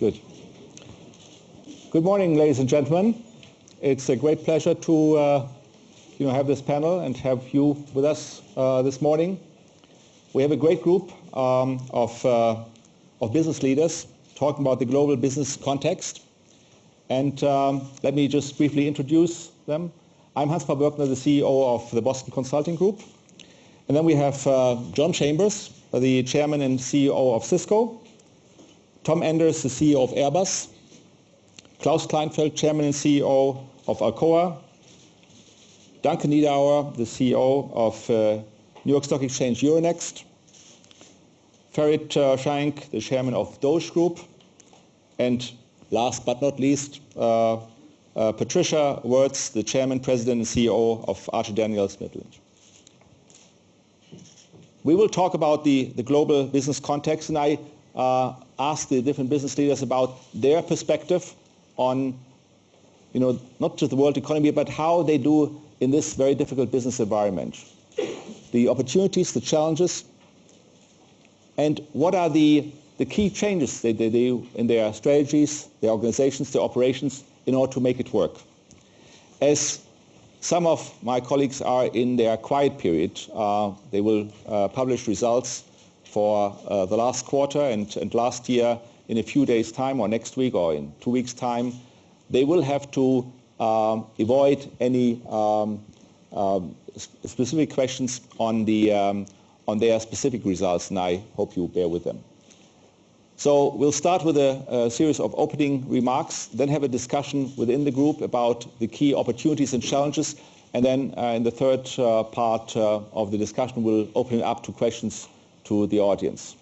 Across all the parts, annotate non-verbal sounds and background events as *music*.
Good. Good morning, ladies and gentlemen. It's a great pleasure to uh, you know, have this panel and have you with us uh, this morning. We have a great group um, of, uh, of business leaders talking about the global business context. And um, let me just briefly introduce them. I'm Hans-Paul the CEO of the Boston Consulting Group. And then we have uh, John Chambers, the chairman and CEO of Cisco. Tom Enders, the CEO of Airbus. Klaus Kleinfeld, chairman and CEO of Alcoa. Duncan Niederauer, the CEO of uh, New York Stock Exchange Euronext. Ferit uh, Şahenk, the chairman of Doğuş Group. And last but not least, uh, Patricia Woertz, the chairman, president, and CEO of Archer Daniels Midland. We will talk about the, the global business context, and I uh, asked the different business leaders about their perspective on, you know, not just the world economy, but how they do in this very difficult business environment. The opportunities, the challenges, and what are the, the key changes they, they do in their strategies, their organizations, their operations in order to make it work. As some of my colleagues are in their quiet period, uh, they will uh, publish results for uh, the last quarter and, last year in a few days' time or next week or in two weeks' time. They will have to um, avoid any um, um, specific questions on, the, on their specific results, and I hope you bear with them. So we'll start with a, series of opening remarks, then have a discussion within the group about the key opportunities and challenges, and then uh, in the third uh, part of the discussion, we'll open it up to questions to the audience.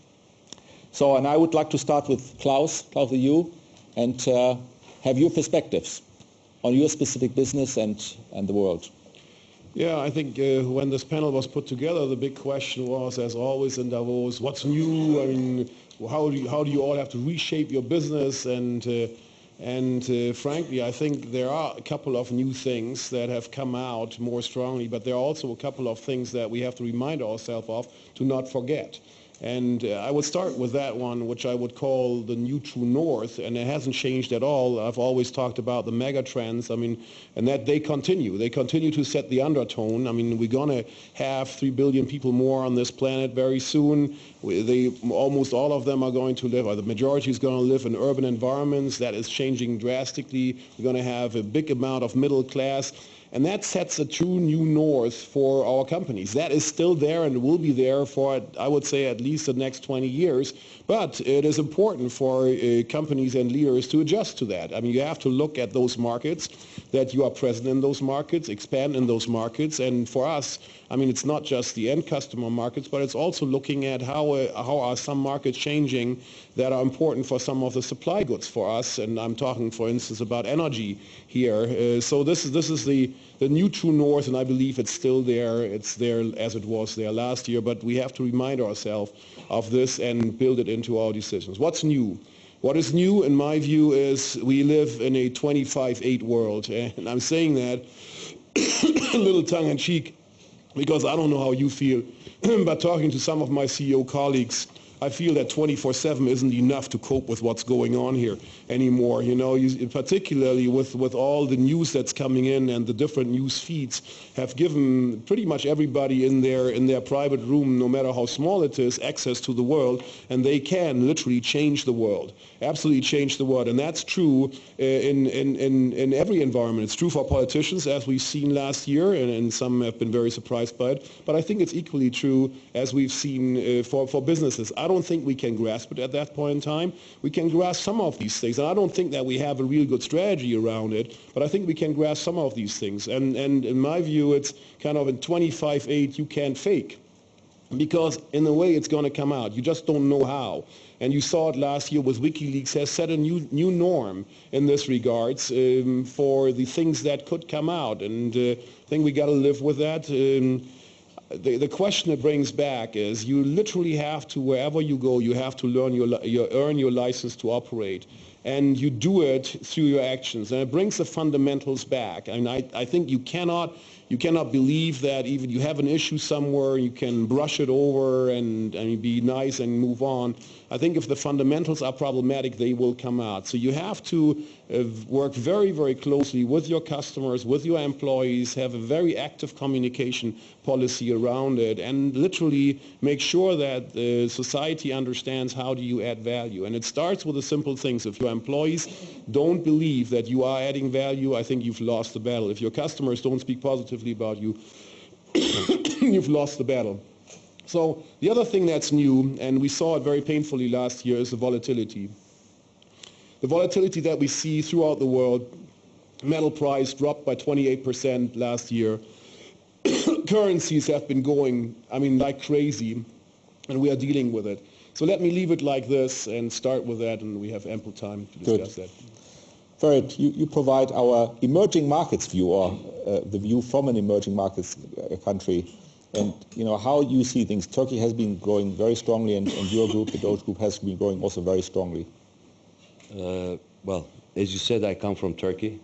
So, and I would like to start with Klaus, Klaus, you, and uh, have your perspectives on your specific business and, and the world. Yeah, I think uh, when this panel was put together, the big question was, as always in Davos, what's new? I mean, how do you, how do you all have to reshape your business and uh, and uh, frankly, I think there are a couple of new things that have come out more strongly, but there are also a couple of things that we have to remind ourselves of to not forget. And uh, I would start with that one, which I would call the new true north, and it hasn't changed at all. I've always talked about the mega trends, I mean, and that they continue. They continue to set the undertone. I mean, we're going to have 3 billion people more on this planet very soon. We, they, almost all of them are going to live, or the majority is going to live in urban environments. That is changing drastically. We're going to have a big amount of middle class. And that sets a true new north for our companies. That is still there and will be there for, I would say, at least the next 20 years. But it is important for uh, companies and leaders to adjust to that. I mean, you have to look at those markets, that you are present in those markets, expand in those markets. And for us, I mean, it's not just the end customer markets, but it's also looking at how, uh, how are some markets changing that are important for some of the supply goods for us. And I'm talking, for instance, about energy here. Uh, so this is, this is the, the new true north, and I believe it's still there. It's there as it was there last year, but we have to remind ourselves of this and build it into our decisions. What's new? What is new, in my view, is we live in a 25-8 world, and I'm saying that *coughs* a little tongue-in-cheek because I don't know how you feel, *clears throat* but talking to some of my CEO colleagues, I feel that 24/7 isn't enough to cope with what's going on here anymore. You know, you, particularly with with all the news that's coming in and the different news feeds have given pretty much everybody in their in their private room, no matter how small it is, access to the world, and they can literally change the world, absolutely change the world, and that's true uh, in in in in every environment. It's true for politicians, as we've seen last year, and, and some have been very surprised by it. But I think it's equally true as we've seen uh, for for businesses. I don't think we can grasp it at that point in time. We can grasp some of these things, and I don't think that we have a real good strategy around it, but I think we can grasp some of these things. And, and in my view, it's kind of in 25-8, you can't fake because in a way it's going to come out. You just don't know how. And you saw it last year with WikiLeaks has set a new new norm in this regards um, for the things that could come out. And uh, I think we got to live with that. Um, the, the question it brings back is you literally have to, wherever you go, you have to learn your, your, earn your license to operate. And you do it through your actions. And it brings the fundamentals back. And I, I think you cannot, you cannot believe that even you have an issue somewhere, you can brush it over and, be nice and move on. I think if the fundamentals are problematic, they will come out. So you have to uh, work very, very closely with your customers, with your employees, have a very active communication policy around it, and literally make sure that the society understands how do you add value. And it starts with the simple things. If your employees don't believe that you are adding value, I think you've lost the battle. If your customers don't speak positively about you, *coughs* you've lost the battle. So the other thing that's new, and we saw it very painfully last year, is the volatility. The volatility that we see throughout the world, metal price dropped by 28% last year. *coughs* Currencies have been going, I mean, like crazy, and we are dealing with it. So let me leave it like this and start with that, and we have ample time to discuss Good. that. Ferit, you, you provide our emerging markets view, or uh, the view from an emerging markets uh, country, and you know how you see things. Turkey has been growing very strongly, and, and your group, the Doğuş Group, has been growing also very strongly. Uh, well, as you said, I come from Turkey.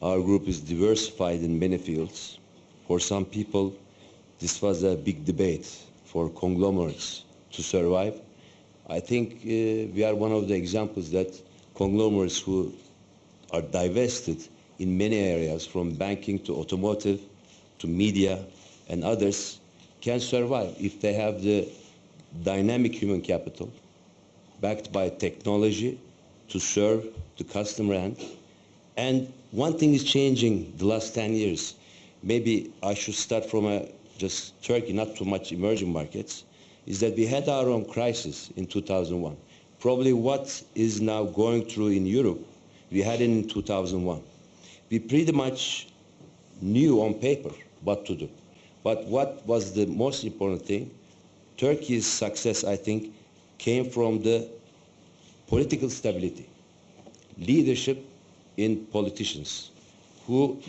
Our group is diversified in many fields. For some people, this was a big debate for conglomerates to survive. I think uh, we are one of the examples that conglomerates who are divested in many areas, from banking to automotive to media and others, can survive if they have the dynamic human capital backed by technology to serve the customer end. And one thing is changing the last 10 years. Maybe I should start from a, just Turkey, not too much emerging markets, is that we had our own crisis in 2001. Probably what is now going through in Europe, we had it in 2001. We pretty much knew on paper what to do. But what was the most important thing? Turkey's success, I think, came from the political stability, leadership in politicians who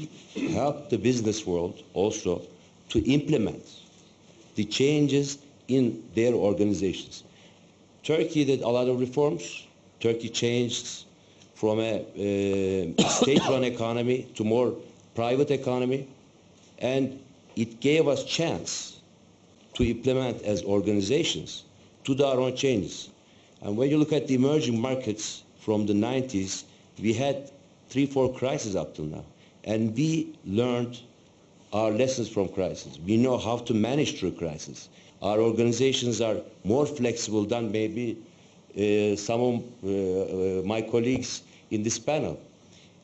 helped the business world also to implement the changes in their organizations. Turkey did a lot of reforms. Turkey changed from a uh, *coughs* state-run economy to more private economy, and it gave us chance to implement as organizations to do our own changes. And when you look at the emerging markets from the 90s, we had three, four crises up till now. And we learned our lessons from crisis. We know how to manage through crisis. Our organizations are more flexible than maybe uh, some of uh, uh, my colleagues in this panel.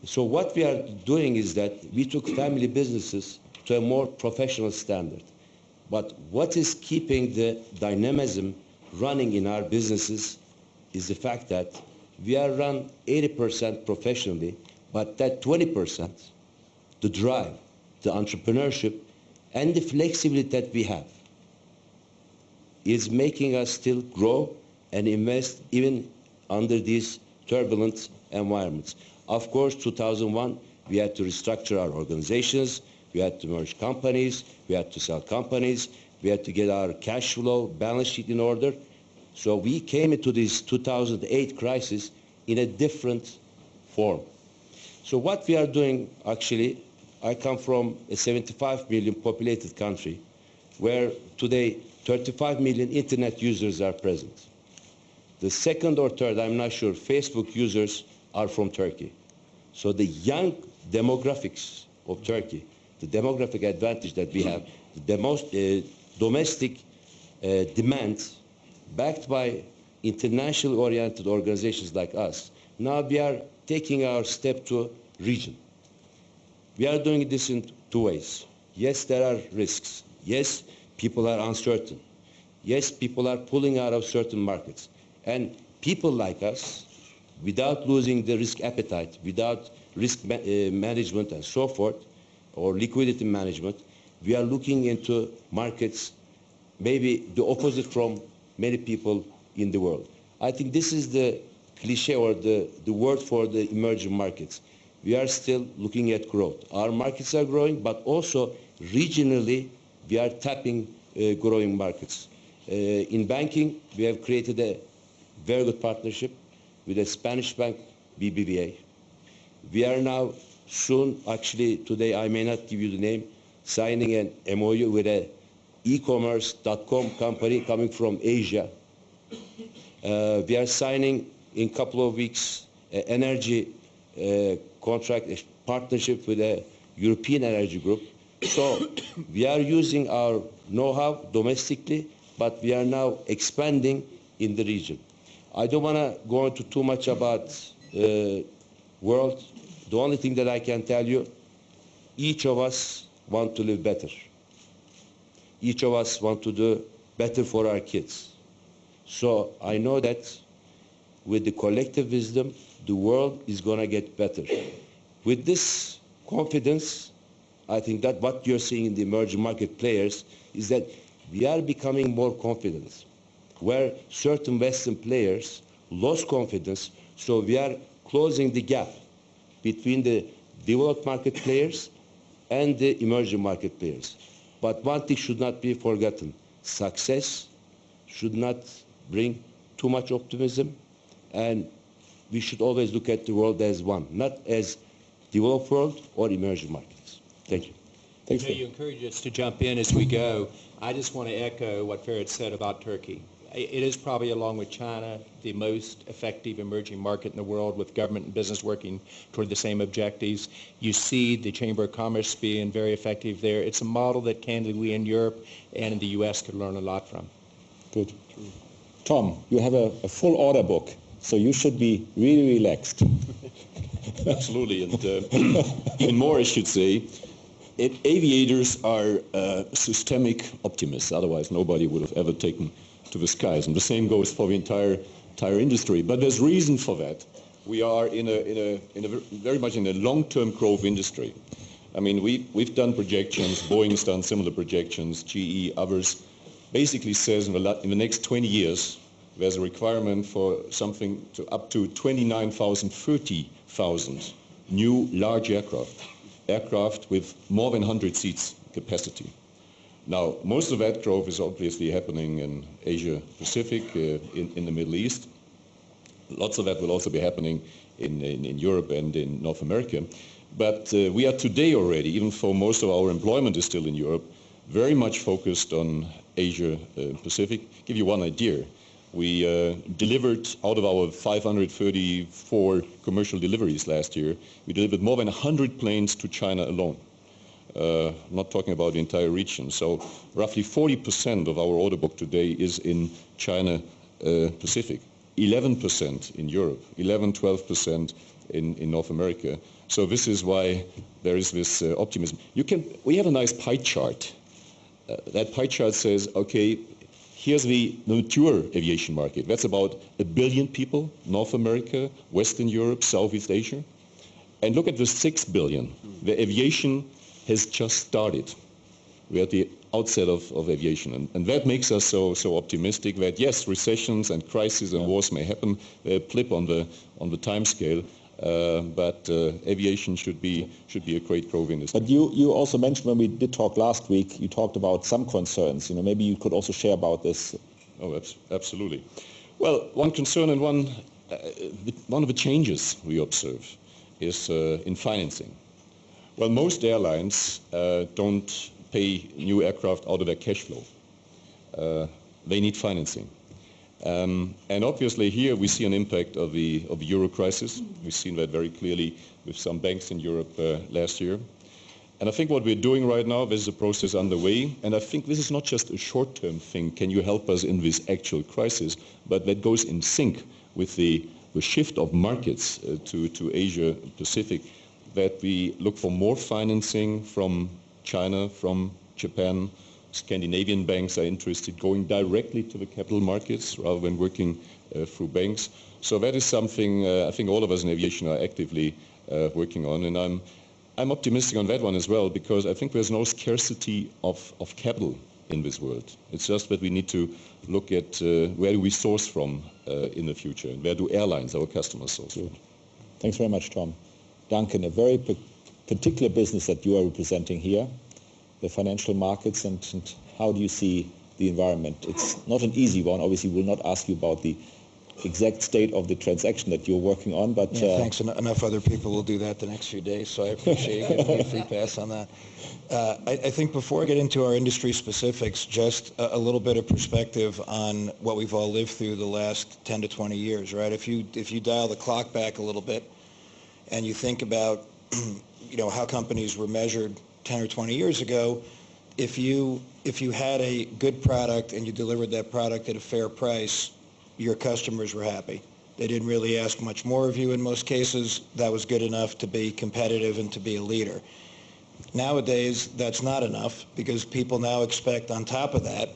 So what we are doing is that we took family businesses to a more professional standard. But what is keeping the dynamism running in our businesses is the fact that we are run 80% professionally, but that 20%, the drive, the entrepreneurship, and the flexibility that we have is making us still grow and invest even under these turbulent environments. Of course, 2001, we had to restructure our organizations, we had to merge companies, we had to sell companies, we had to get our cash flow, balance sheet in order. So we came into this 2008 crisis in a different form. So what we are doing, actually, I come from a 75 million populated country where today 35 million internet users are present. The second or third, I'm not sure, Facebook users are from Turkey. So the young demographics of Turkey, the demographic advantage that we have, the most uh, domestic uh, demand backed by international oriented organizations like us. Now we are taking our step to region. We are doing this in two ways. Yes, there are risks. Yes, people are uncertain. Yes, people are pulling out of certain markets. And people like us, without losing the risk appetite, without risk ma uh, management and so forth, or liquidity management, we are looking into markets maybe the opposite from many people in the world. I think this is the cliche or the, the word for the emerging markets. We are still looking at growth. Our markets are growing, but also regionally, we are tapping uh, growing markets. Uh, in banking, we have created a very good partnership with a Spanish bank BBVA. We are now soon, actually today I may not give you the name, signing an MOU with an e-commerce.com company coming from Asia. Uh, we are signing in a couple of weeks an energy uh, contract, a partnership with a European energy group. So we are using our know-how domestically, but we are now expanding in the region. I don't want to go into too much about uh, world. The only thing that I can tell you, each of us want to live better. Each of us want to do better for our kids. So I know that with the collective wisdom, the world is going to get better. With this confidence, I think that what you're seeing in the emerging market players is that we are becoming more confident, where certain Western players lost confidence, so we are closing the gap between the developed market players and the emerging market players. But one thing should not be forgotten. Success should not bring too much optimism, and we should always look at the world as one, not as developed world or emerging markets. Thank you. Thanks. You, know, you encourage us to jump in as we go. I just want to echo what Ferit said about Turkey. It is probably, along with China, the most effective emerging market in the world with government and business working toward the same objectives. You see the Chamber of Commerce being very effective there. It's a model that candidly we in Europe and in the U.S. could learn a lot from. Good. Tom, you have a, a full order book, so you should be really relaxed. *laughs* Absolutely, and uh, *coughs* even more, I should say, it, aviators are uh, systemic optimists. Otherwise, nobody would have ever taken to the skies. And the same goes for the entire entire industry. But there's reason for that. We are in a, in a, in a very much in a long-term growth industry. I mean, we, we've done projections, Boeing's done similar projections, GE, others, basically says in the, in the next 20 years, there's a requirement for something to up to 29,000, 30,000 new large aircraft, aircraft with more than 100 seats capacity. Now, most of that growth is obviously happening in Asia Pacific, uh, in, in, the Middle East. Lots of that will also be happening in, in, in Europe and in North America. But uh, we are today already, even though most of our employment is still in Europe, very much focused on Asia uh, Pacific. Give you one idea. We uh, delivered out of our 534 commercial deliveries last year, we delivered more than 100 planes to China alone. Uh, not talking about the entire region. So roughly 40% of our order book today is in China uh, Pacific, 11% in Europe, 11, 12% in, in North America. So this is why there is this uh, optimism. You can, we have a nice pie chart. Uh, that pie chart says, okay, here's the, the mature aviation market. That's about a billion people, North America, Western Europe, Southeast Asia. And look at the 6 billion. The aviation has just started. We're at the outset of, of aviation. And, and, that makes us so, so optimistic that, yes, recessions and crises and yeah. wars may happen, they blip on the, on the time scale. Uh, but uh, aviation should be should be a great growth industry. But you, you also mentioned when we did talk last week, you talked about some concerns. You know, maybe you could also share about this. Oh, absolutely. Well, one concern and one uh, one of the changes we observe is uh, in financing. Well, most airlines uh, don't pay new aircraft out of their cash flow. Uh, they need financing. Um, and obviously here we see an impact of the, of the euro crisis. We've seen that very clearly with some banks in Europe uh, last year. And I think what we're doing right now, this is a process underway, and I think this is not just a short-term thing, can you help us in this actual crisis, but that goes in sync with the, the shift of markets uh, to, to Asia Pacific that we look for more financing from China, from Japan. Scandinavian banks are interested going directly to the capital markets rather than working uh, through banks. So that is something uh, I think all of us in aviation are actively uh, working on. And I'm, I'm optimistic on that one as well because I think there's no scarcity of, of capital in this world. It's just that we need to look at uh, where do we source from uh, in the future and where do airlines, our customers, source from. Thanks very much, Tom. Duncan, a very particular business that you are representing here, the financial markets, and, and how do you see the environment? It's not an easy one. Obviously, we'll not ask you about the exact state of the transaction that you're working on, but Yeah, uh, thanks. En- Enough other people will do that the next few days, so I appreciate you giving me a free pass on that. Uh, I, I think before I get into our industry specifics, just a, a little bit of perspective on what we've all lived through the last 10 to 20 years, right? If you if you dial the clock back a little bit, and you think about, *clears throat* you know, how companies were measured 10 or 20 years ago, if you if you had a good product and you delivered that product at a fair price, your customers were happy. They didn't really ask much more of you in most cases. That was good enough to be competitive and to be a leader. Nowadays, that's not enough because people now expect on top of that,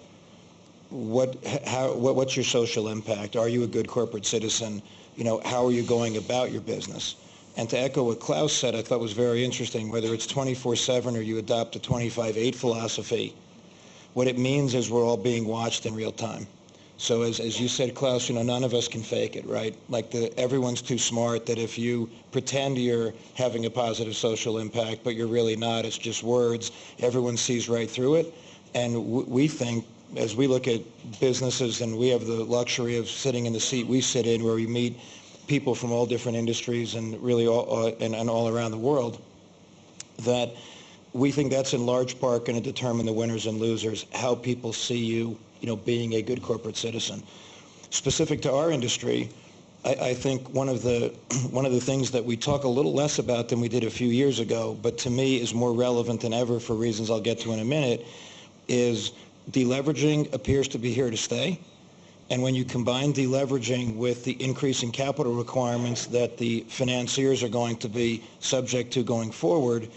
what, how, what, what's your social impact? Are you a good corporate citizen? You know, how are you going about your business? And to echo what Klaus said, I thought was very interesting, whether it's 24-7 or you adopt a 25-8 philosophy, what it means is we're all being watched in real time. So as, as you said, Klaus, you know, none of us can fake it, right? Like the, everyone's too smart that if you pretend you're having a positive social impact, but you're really not, it's just words, everyone sees right through it. And we think, as we look at businesses and we have the luxury of sitting in the seat we sit in where we meet people from all different industries and really all, uh, and, and all around the world, that we think that's in large part going to determine the winners and losers, how people see you, you know, being a good corporate citizen. Specific to our industry, I, I think one of the *clears throat* one of the things that we talk a little less about than we did a few years ago, but to me is more relevant than ever for reasons I'll get to in a minute, is deleveraging appears to be here to stay. And when you combine deleveraging with the increasing capital requirements that the financiers are going to be subject to going forward,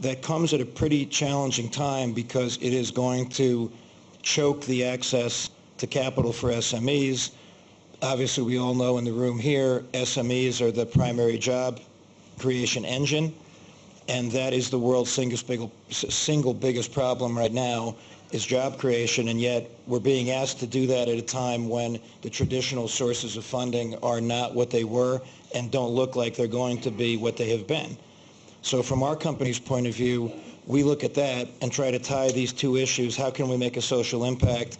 that comes at a pretty challenging time because it is going to choke the access to capital for SMEs. Obviously, we all know in the room here, SMEs are the primary job creation engine, and that is the world's single, single biggest problem right now is job creation, and yet we're being asked to do that at a time when the traditional sources of funding are not what they were and don't look like they're going to be what they have been. So from our company's point of view, we look at that and try to tie these two issues. How can we make a social impact?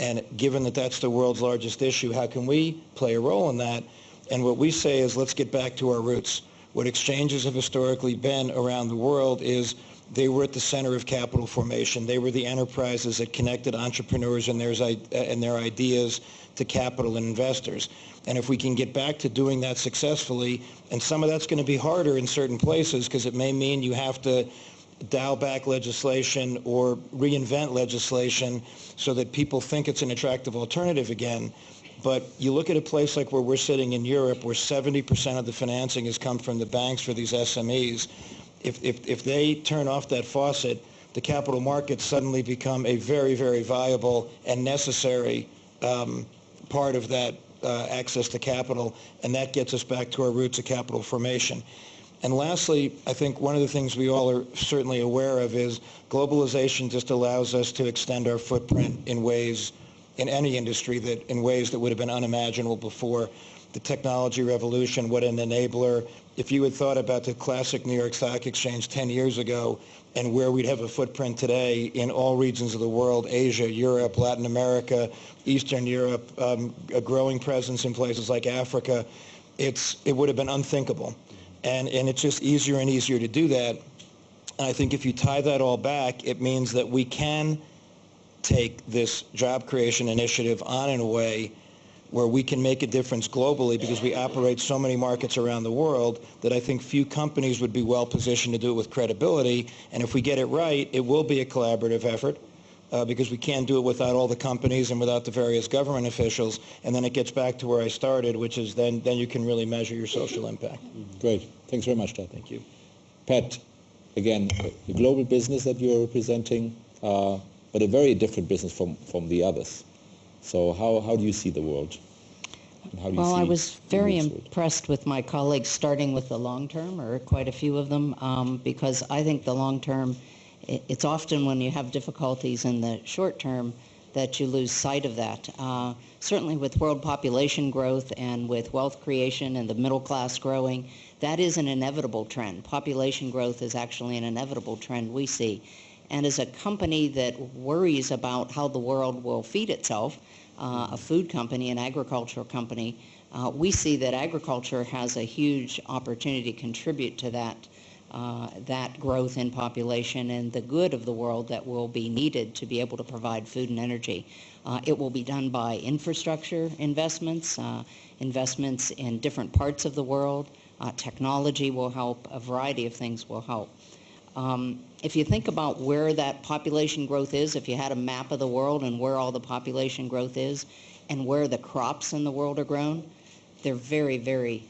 And given that that's the world's largest issue, how can we play a role in that? And what we say is let's get back to our roots. What exchanges have historically been around the world is they were at the center of capital formation. They were the enterprises that connected entrepreneurs and, their and their ideas to capital and investors. And if we can get back to doing that successfully, and some of that's going to be harder in certain places because it may mean you have to dial back legislation or reinvent legislation so that people think it's an attractive alternative again. But you look at a place like where we're sitting in Europe, where 70% of the financing has come from the banks for these SMEs. If, if, if they turn off that faucet, the capital markets suddenly become a very, very viable and necessary um, part of that uh, access to capital, and that gets us back to our roots of capital formation. And lastly, I think one of the things we all are certainly aware of is globalization just allows us to extend our footprint in ways, in any industry, that in ways that would have been unimaginable before. The technology revolution, what an enabler. If you had thought about the classic New York Stock Exchange 10 years ago and where we'd have a footprint today in all regions of the world, Asia, Europe, Latin America, Eastern Europe, um, a growing presence in places like Africa, it's, it would have been unthinkable. And, and it's just easier and easier to do that. And I think if you tie that all back, it means that we can take this job creation initiative on in a way where we can make a difference globally because we operate so many markets around the world that I think few companies would be well positioned to do it with credibility. And if we get it right, it will be a collaborative effort uh, because we can't do it without all the companies and without the various government officials. And then it gets back to where I started, which is then, then you can really measure your social impact. Great. Thanks very much, Todd. Thank you. Pat, again, the global business that you're representing, uh, but a very different business from, from the others. So how, how do you see the world? How do you Well, I was very impressed with my colleagues, starting with the long term, or quite a few of them, um, because I think the long term, it's often when you have difficulties in the short term that you lose sight of that. Uh, certainly with world population growth and with wealth creation and the middle class growing, that is an inevitable trend. Population growth is actually an inevitable trend we see. And as a company that worries about how the world will feed itself, uh, a food company, an agricultural company, Uh, we see that agriculture has a huge opportunity to contribute to that uh, that growth in population and the good of the world that will be needed to be able to provide food and energy. Uh, it will be done by infrastructure investments, uh, investments in different parts of the world. Uh, technology will help. A variety of things will help. Um, if you think about where that population growth is, if you had a map of the world and where all the population growth is and where the crops in the world are grown, they're very, very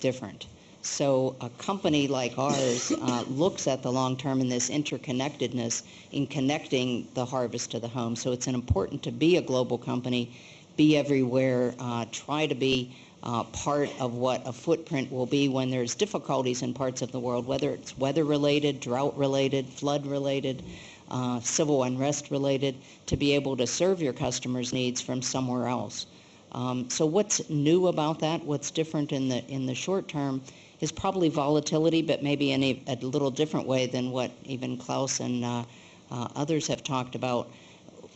different. So a company like ours uh, looks at the long term and this interconnectedness in connecting the harvest to the home. So it's an important to be a global company, be everywhere, uh, try to be uh, part of what a footprint will be when there's difficulties in parts of the world, whether it's weather related, drought related, flood related, uh, civil unrest related, to be able to serve your customers' needs from somewhere else. Um, so what's new about that? What's different in the in the short term is probably volatility, but maybe in a, a little different way than what even Klaus and uh, uh, others have talked about.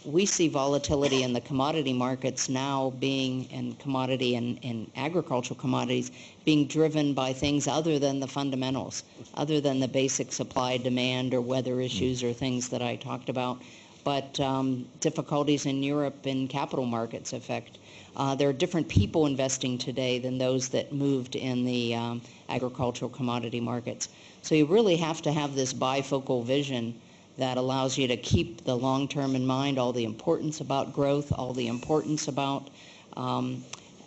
We see volatility in the commodity markets now being, and commodity and, and agricultural commodities, being driven by things other than the fundamentals, other than the basic supply, demand, or weather issues or things that I talked about. But um, difficulties in Europe in capital markets affect uh, there are different people investing today than those that moved in the um, agricultural commodity markets. So you really have to have this bifocal vision that allows you to keep the long term in mind, all the importance about growth, all the importance about um,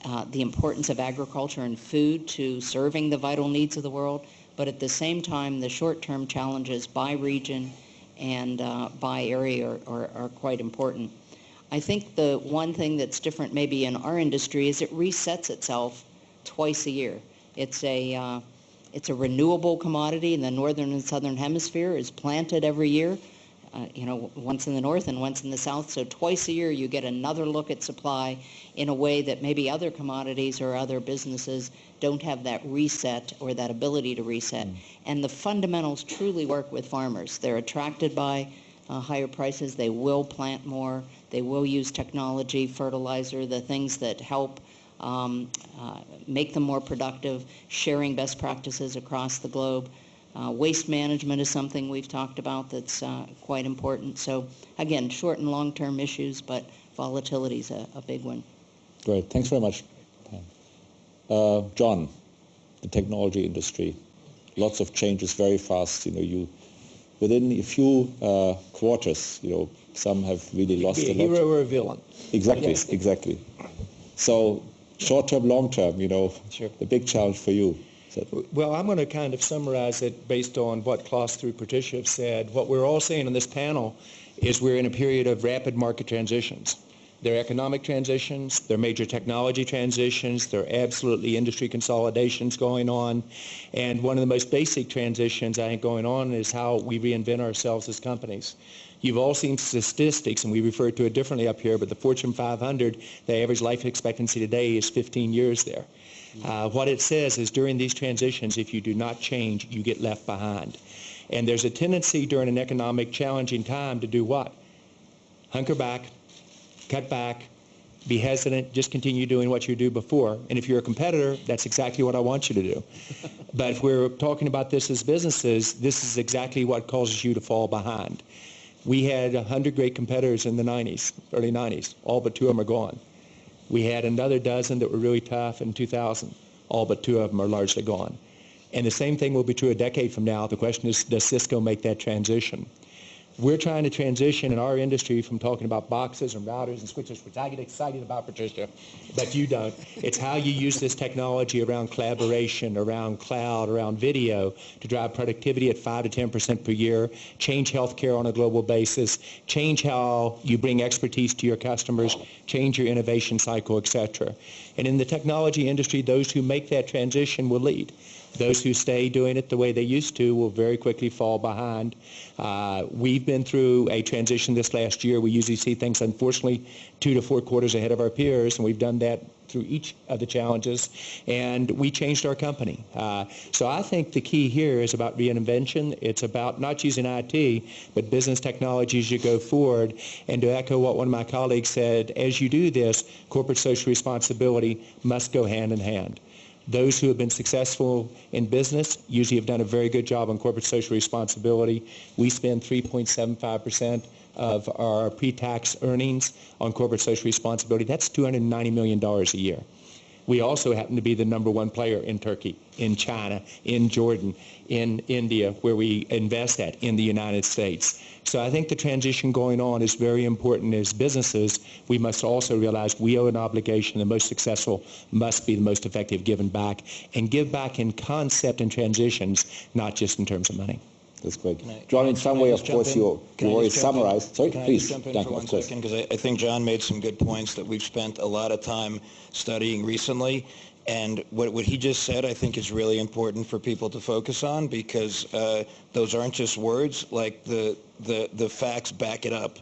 uh, the importance of agriculture and food to serving the vital needs of the world, but at the same time, the short term challenges by region and uh, by area are, are, are quite important. I think the one thing that's different maybe in our industry is it resets itself twice a year. It's a uh, it's a renewable commodity in the northern and southern hemisphere. is planted every year, uh, you know, once in the north and once in the south. So twice a year you get another look at supply in a way that maybe other commodities or other businesses don't have that reset or that ability to reset. Mm. And the fundamentals truly work with farmers. They're attracted by uh, higher prices. They will plant more. They will use technology, fertilizer, the things that help um, uh, make them more productive, sharing best practices across the globe. Uh, waste management is something we've talked about that's uh, quite important. So again, short and long-term issues, but volatility is a, a, big one. Great. Thanks very much. Uh, John, the technology industry, lots of changes very fast. You know, you within a few uh, quarters, you know, some have really lost be a, a hero or a villain. Exactly, yes. exactly. So short term, long term, you know, sure. the big challenge for you. Well, I'm going to kind of summarize it based on what Klaus through Patricia have said. What we're all saying on this panel is we're in a period of rapid market transitions. There are economic transitions, there are major technology transitions, there are absolutely industry consolidations going on. And one of the most basic transitions I think going on is how we reinvent ourselves as companies. You've all seen statistics, and we refer to it differently up here, but the Fortune 500, the average life expectancy today is 15 years there. Uh, what it says is during these transitions, if you do not change, you get left behind. And there's a tendency during an economic challenging time to do what? Hunker back, cut back, be hesitant, just continue doing what you do before. And if you're a competitor, that's exactly what I want you to do. *laughs* but if we're talking about this as businesses, this is exactly what causes you to fall behind. We had 100 great competitors in the 90s, early 90s. All but two of them are gone. We had another dozen that were really tough in 2000. All but two of them are largely gone. And the same thing will be true a decade from now. The question is, does Cisco make that transition? We're trying to transition in our industry from talking about boxes and routers and switches, which I get excited about, Patricia, but you don't. It's how you use this technology around collaboration, around cloud, around video to drive productivity at 5 to 10% per year, change healthcare on a global basis, change how you bring expertise to your customers, change your innovation cycle, et cetera. And in the technology industry, those who make that transition will lead. Those who stay doing it the way they used to will very quickly fall behind. Uh, we've been through a transition this last year. We usually see things, unfortunately, two to four quarters ahead of our peers, and we've done that through each of the challenges, and we changed our company. Uh, so I think the key here is about reinvention. It's about not using IT, but business technology as you go forward. And to echo what one of my colleagues said, as you do this, corporate social responsibility must go hand in hand. Those who have been successful in business usually have done a very good job on corporate social responsibility. We spend 3.75% of our pre-tax earnings on corporate social responsibility. That's $290 million a year. We also happen to be the number one player in Turkey, in China, in Jordan, in India, where we invest at, in the United States. So I think the transition going on is very important as businesses. We must also realize we owe an obligation. The most successful must be the most effective giving back, and give back in concept and transitions, not just in terms of money. That's great. I- John, in some way, of course, in? you Can you already in? summarized. Sorry, Can please. jump in Duncan, for one second? Because I, I think John made some good points that we've spent a lot of time studying recently. And what, what he just said, I think, is really important for people to focus on because uh, those aren't just words. Like the, the, the facts back it up.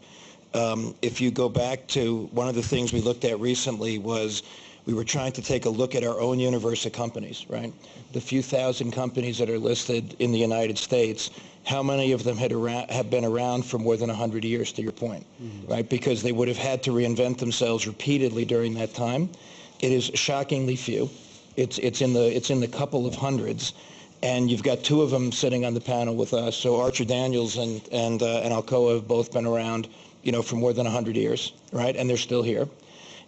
Um, if you go back to one of the things we looked at recently was we were trying to take a look at our own universe of companies, right? The few thousand companies that are listed in the United States, how many of them had around, have been around for more than 100 years, to your point, right? Because they would have had to reinvent themselves repeatedly during that time. It is shockingly few. It's, it's, in the, it's in the couple of hundreds. And you've got two of them sitting on the panel with us. So Archer Daniels and, and, uh, and Alcoa have both been around, you know, for more than 100 years, right? And they're still here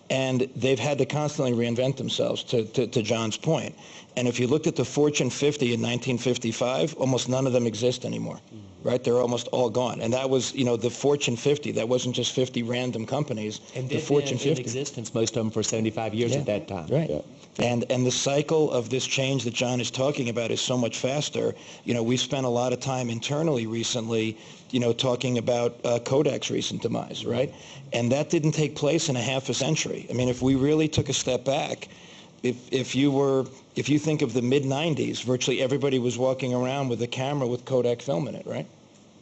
and they've had to constantly reinvent themselves to, to, to, John's point. And if you looked at the Fortune 50 in 1955, almost none of them exist anymore, mm. right? They're almost all gone. And that was, you know, the Fortune 50. That wasn't just 50 random companies. And the Fortune in 50. existence, most of them for 75 years Yeah. at that time. Right. Yeah. And and the cycle of this change that John is talking about is so much faster. You know, we've spent a lot of time internally recently, you know, talking about uh, Kodak's recent demise, right? And that didn't take place in a half a century. I mean, if we really took a step back, if if you were if you think of the mid 90s, virtually everybody was walking around with a camera with Kodak film in it, right?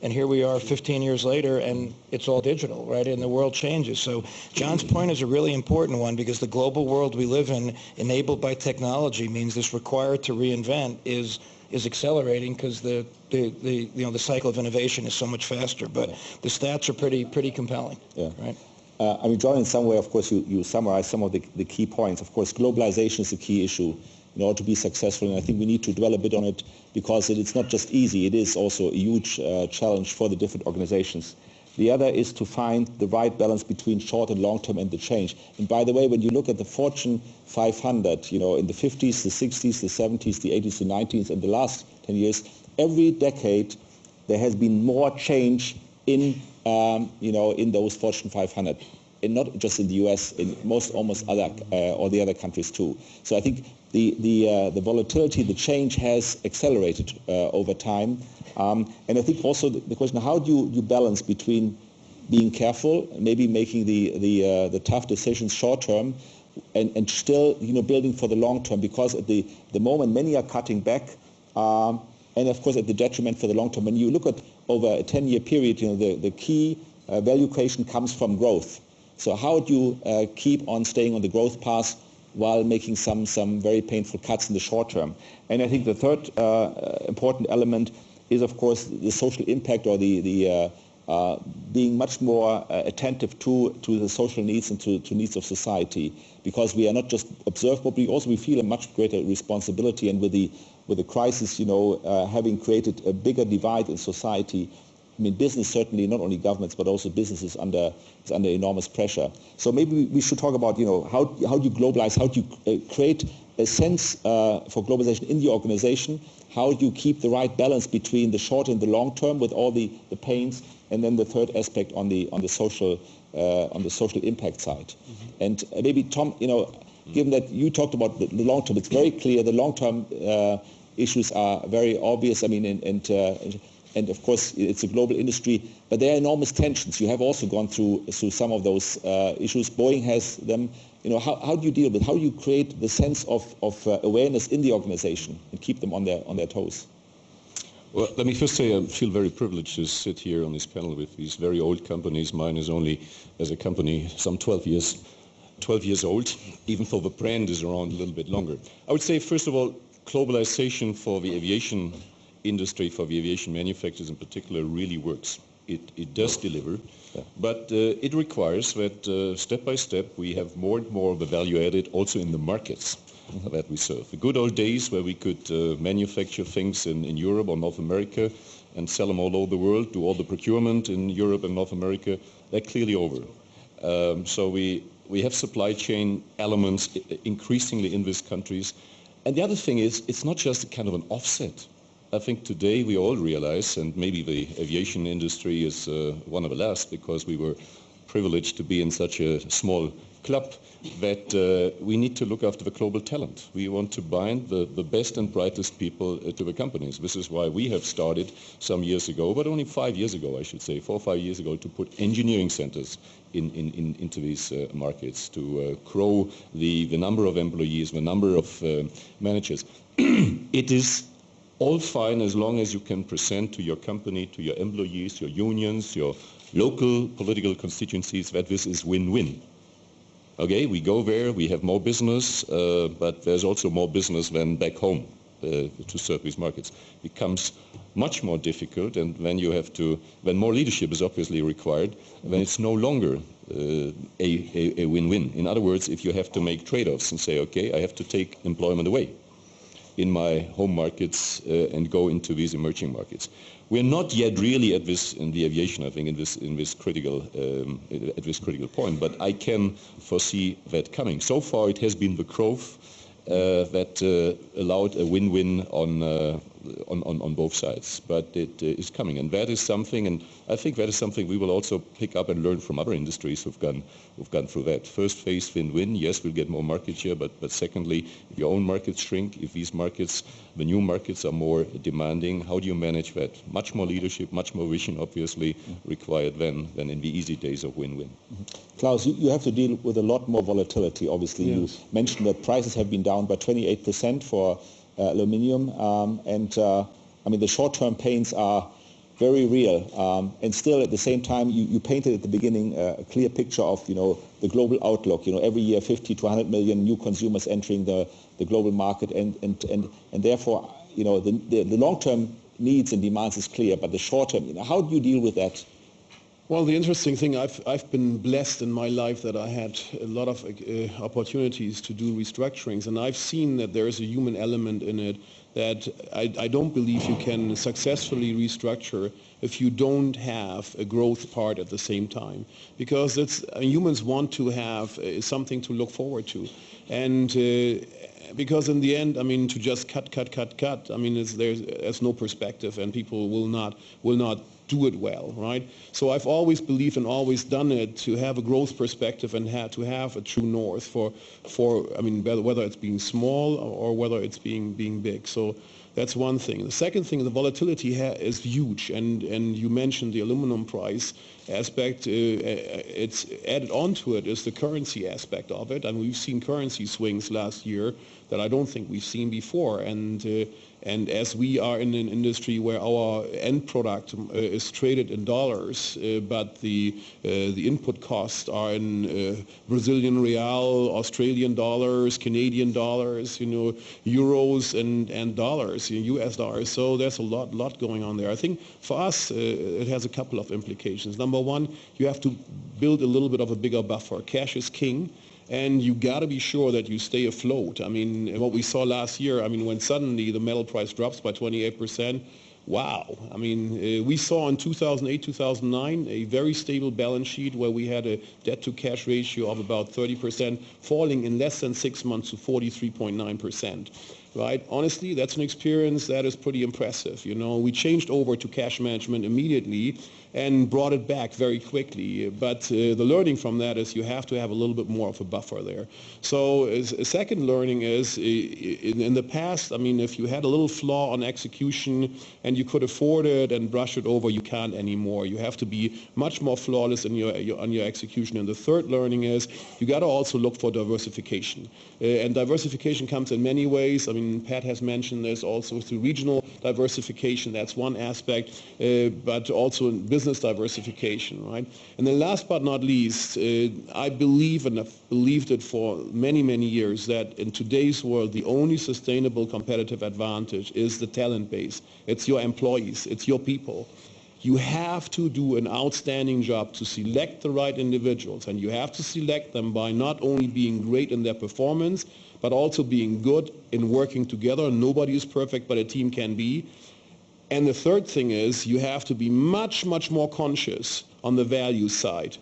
And here we are 15 years later, and it's all digital, right? And the world changes. So John's point is a really important one because the global world we live in, enabled by technology, means this required to reinvent is is accelerating because the, the, the you know the cycle of innovation is so much faster. But the stats are pretty pretty compelling, Yeah. right? Uh, I mean, John, in some way, of course, you, you summarized some of the, the key points. Of course, globalization is a key issue in order to be successful, and I think we need to dwell a bit on it because it's not just easy, it is also a huge uh, challenge for the different organizations. The other is to find the right balance between short and long term and the change. And by the way, when you look at the Fortune 500, you know, in the 50s, the 60s, the 70s, the 80s, the 90s, and the last 10 years, every decade there has been more change in, um, you know, in those Fortune 500, and not just in the U.S., in most almost other uh, or the other countries too. So I think the the uh, the volatility, the change has accelerated uh, over time, um, and I think also the, the question: How do you, you balance between being careful, maybe making the the uh, the tough decisions short term, and, and still you know building for the long term? Because at the the moment many are cutting back. Um, and of course at the detriment for the long term. When you look at over a 10-year period, you know, the, the key uh, value creation comes from growth. So how do you uh, keep on staying on the growth path while making some, some very painful cuts in the short term? And I think the third uh, important element is, of course, the social impact or the, the uh, uh, being much more uh, attentive to, to the social needs and to, to needs of society because we are not just observed, but we also we feel a much greater responsibility and with the with the crisis, you know, uh, having created a bigger divide in society, I mean, business certainly, not only governments, but also businesses under is under enormous pressure. So maybe we should talk about, you know, how how do you globalize? How do you uh, create a sense uh, for globalization in the organization? How do you keep the right balance between the short and the long term with all the, the pains? And then the third aspect on the on the social uh, on the social impact side. Mm-hmm. And uh, maybe Tom, you know, given that you talked about the, the long term, it's very clear the long term uh, issues are very obvious. I mean, and and, uh, and of course it's a global industry, but there are enormous tensions. You have also gone through through some of those uh, issues. Boeing has them. you know, how, how do you deal with, how do you create the sense of, of uh, awareness in the organization and keep them on their, on their toes? Well, let me first say I feel very privileged to sit here on this panel with these very old companies. Mine is only, as a company, some 12 years, 12 years old, even though the brand is around a little bit longer. I would say, first of all, globalization for the aviation industry, for the aviation manufacturers in particular, really works. It, it does deliver, but uh, it requires that uh, step by step we have more and more of the value added also in the markets mm-hmm. that we serve. The good old days where we could uh, manufacture things in, in Europe or North America and sell them all over the world, do all the procurement in Europe and North America, they're clearly over. Um, so we, we have supply chain elements increasingly in these countries. And the other thing is, it's not just a kind of an offset. I think today we all realize, and maybe the aviation industry is uh, one of the last because we were privileged to be in such a small club, that uh, we need to look after the global talent. We want to bind the, the best and brightest people uh, to the companies. This is why we have started some years ago, but only five years ago, I should say, four or five years ago, to put engineering centers in, in, in, into these uh, markets, to uh, grow the, the number of employees, the number of uh, managers. *clears throat* it is all fine as long as you can present to your company, to your employees, your unions, your local political constituencies that this is win-win. Okay, we go there, we have more business, uh, but there's also more business than back home uh, to serve these markets. It becomes much more difficult, and when you have to, when more leadership is obviously required, then it's no longer uh, a, win-win. In other words, if you have to make trade-offs and say, okay, I have to take employment away, in my home markets uh, and go into these emerging markets. We're not yet really at this in the aviation, I think, in this in this critical um, at this critical point. But I can foresee that coming. So far, it has been the growth uh, that uh, allowed a win-win on, uh, on, on, on both sides. But it uh, is coming, and that is something, and I think that is something we will also pick up and learn from other industries who've gone, who've gone through that. First phase, win-win. Yes, we'll get more market share, but, but secondly, if your own markets shrink, if these markets, the new markets are more demanding, how do you manage that? Much more leadership, much more vision, obviously, required than, than in the easy days of win-win. Mm-hmm. Klaus, you, you have to deal with a lot more volatility, obviously. Yes. You mentioned that prices have been down by 28% for aluminium, um, and uh, I mean, the short-term pains are very real. Um, and still, at the same time, you, you painted at the beginning uh, a clear picture of, you know, the global outlook. You know, every year 50 to 100 million new consumers entering the, the global market, and, and, and, and therefore, you know, the, the, the long-term needs and demands is clear, but the short-term, you know, how do you deal with that? Well, the interesting thing, I've, I've been blessed in my life that I had a lot of uh, opportunities to do restructurings, and I've seen that there is a human element in it that I, I don't believe you can successfully restructure if you don't have a growth part at the same time. Because it's, uh, humans want to have uh, something to look forward to. And uh, because in the end, I mean, to just cut, cut, cut, cut, I mean, there's, there's no perspective and people will not, will not do it well, right? So I've always believed and always done it to have a growth perspective and ha to have a true north for, for I mean, whether it's being small or whether it's being, being big. So that's one thing. The second thing, the volatility is huge, and, and you mentioned the aluminum price aspect. Uh, uh, it's added onto it is the currency aspect of it, and we've seen currency swings last year that I don't think we've seen before. And uh, and as we are in an industry where our end product uh, is traded in dollars, uh, but the uh, the input costs are in uh, Brazilian real, Australian dollars, Canadian dollars, you know, euros and and dollars, U.S. dollars. So there's a lot lot going on there. I think for us uh, it has a couple of implications. Number one, you have to build a little bit of a bigger buffer. Cash is king and you got to be sure that you stay afloat. I mean, what we saw last year, I mean, when suddenly the metal price drops by 28%, wow. I mean, uh, we saw in 2008, 2009 a very stable balance sheet where we had a debt-to-cash ratio of about 30%, falling in less than six months to 43.9% right? Honestly, that's an experience that is pretty impressive. You know, we changed over to cash management immediately and brought it back very quickly. But uh, the learning from that is you have to have a little bit more of a buffer there. So a second learning is in, in the past, I mean, if you had a little flaw on execution and you could afford it and brush it over, you can't anymore. You have to be much more flawless in your, your on your execution. And the third learning is you got to also look for diversification. Uh, and diversification comes in many ways. I mean, Pat has mentioned this also through regional diversification. That's one aspect, uh, but also in business diversification, right? And then last but not least, uh, I believe and have believed it for many, many years that in today's world, the only sustainable competitive advantage is the talent base. It's your employees. It's your people you have to do an outstanding job to select the right individuals and you have to select them by not only being great in their performance but also being good in working together. Nobody is perfect but a team can be. And the third thing is you have to be much, much more conscious on the value side.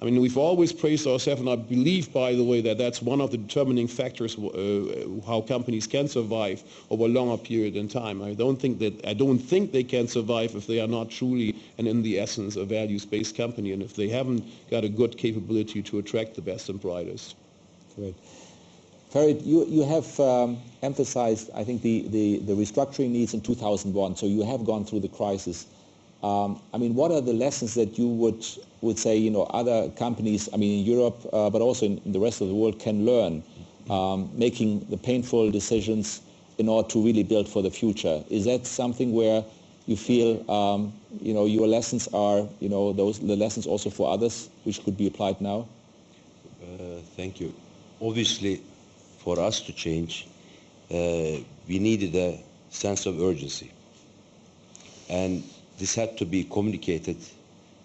I mean, we've always praised ourselves, and I believe, by the way, that that's one of the determining factors uh, how companies can survive over a longer period in time. I don't think that I don't think they can survive if they are not truly and in the essence a values-based company, and if they haven't got a good capability to attract the best and brightest. Great. Ferit, you, you have um, emphasized, I think, the, the, the restructuring needs in 2001, so you have gone through the crisis. Um, I mean, what are the lessons that you would would say, you know, other companies, I mean, in Europe, uh, but also in, in, the rest of the world, can learn, um, making the painful decisions in order to really build for the future? Is that something where you feel, um, you know, your lessons are, you know, those the lessons also for others, which could be applied now? Uh, thank you. Obviously, for us to change, uh, we needed a sense of urgency. And this had to be communicated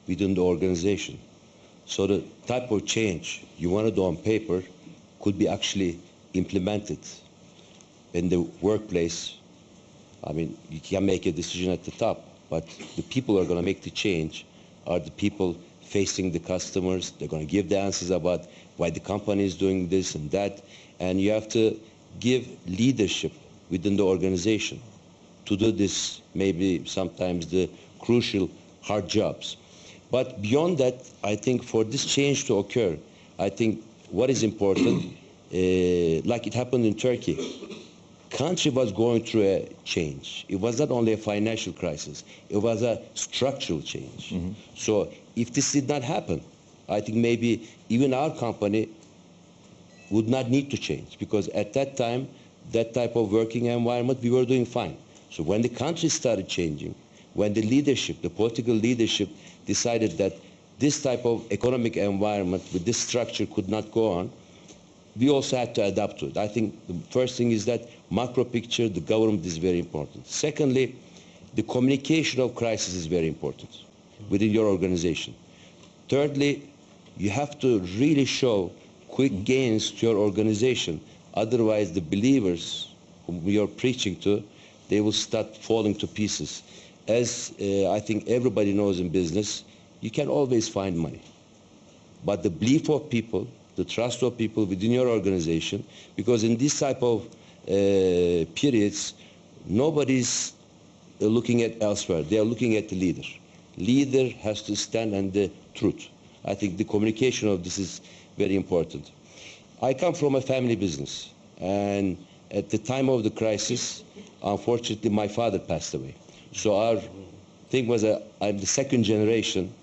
within the organization. So the type of change you want to do on paper could be actually implemented in the workplace. I mean, you can make a decision at the top, but the people who are going to make the change are the people facing the customers. They're going to give the answers about why the company is doing this and that. And you have to give leadership within the organization to do this, maybe sometimes the crucial hard jobs. But beyond that, I think for this change to occur, I think what is important, uh, like it happened in Turkey, country was going through a change. It was not only a financial crisis, it was a structural change. Mm -hmm. So if this did not happen, I think maybe even our company would not need to change because at that time, that type of working environment, we were doing fine. So when the country started changing, when the leadership, the political leadership decided that this type of economic environment with this structure could not go on, we also had to adapt to it. I think the first thing is that macro picture, the government is very important. Secondly, the communication of crisis is very important within your organization. Thirdly, you have to really show quick gains to your organization. Otherwise, the believers whom you're preaching to, they will start falling to pieces as uh, I think everybody knows in business, you can always find money. But the belief of people, the trust of people within your organization, because in this type of uh, periods, nobody's looking at elsewhere. They are looking at the leader. Leader has to stand on the truth. I think the communication of this is very important. I come from a family business, and at the time of the crisis, unfortunately, my father passed away. So our thing was that I'm the second generation.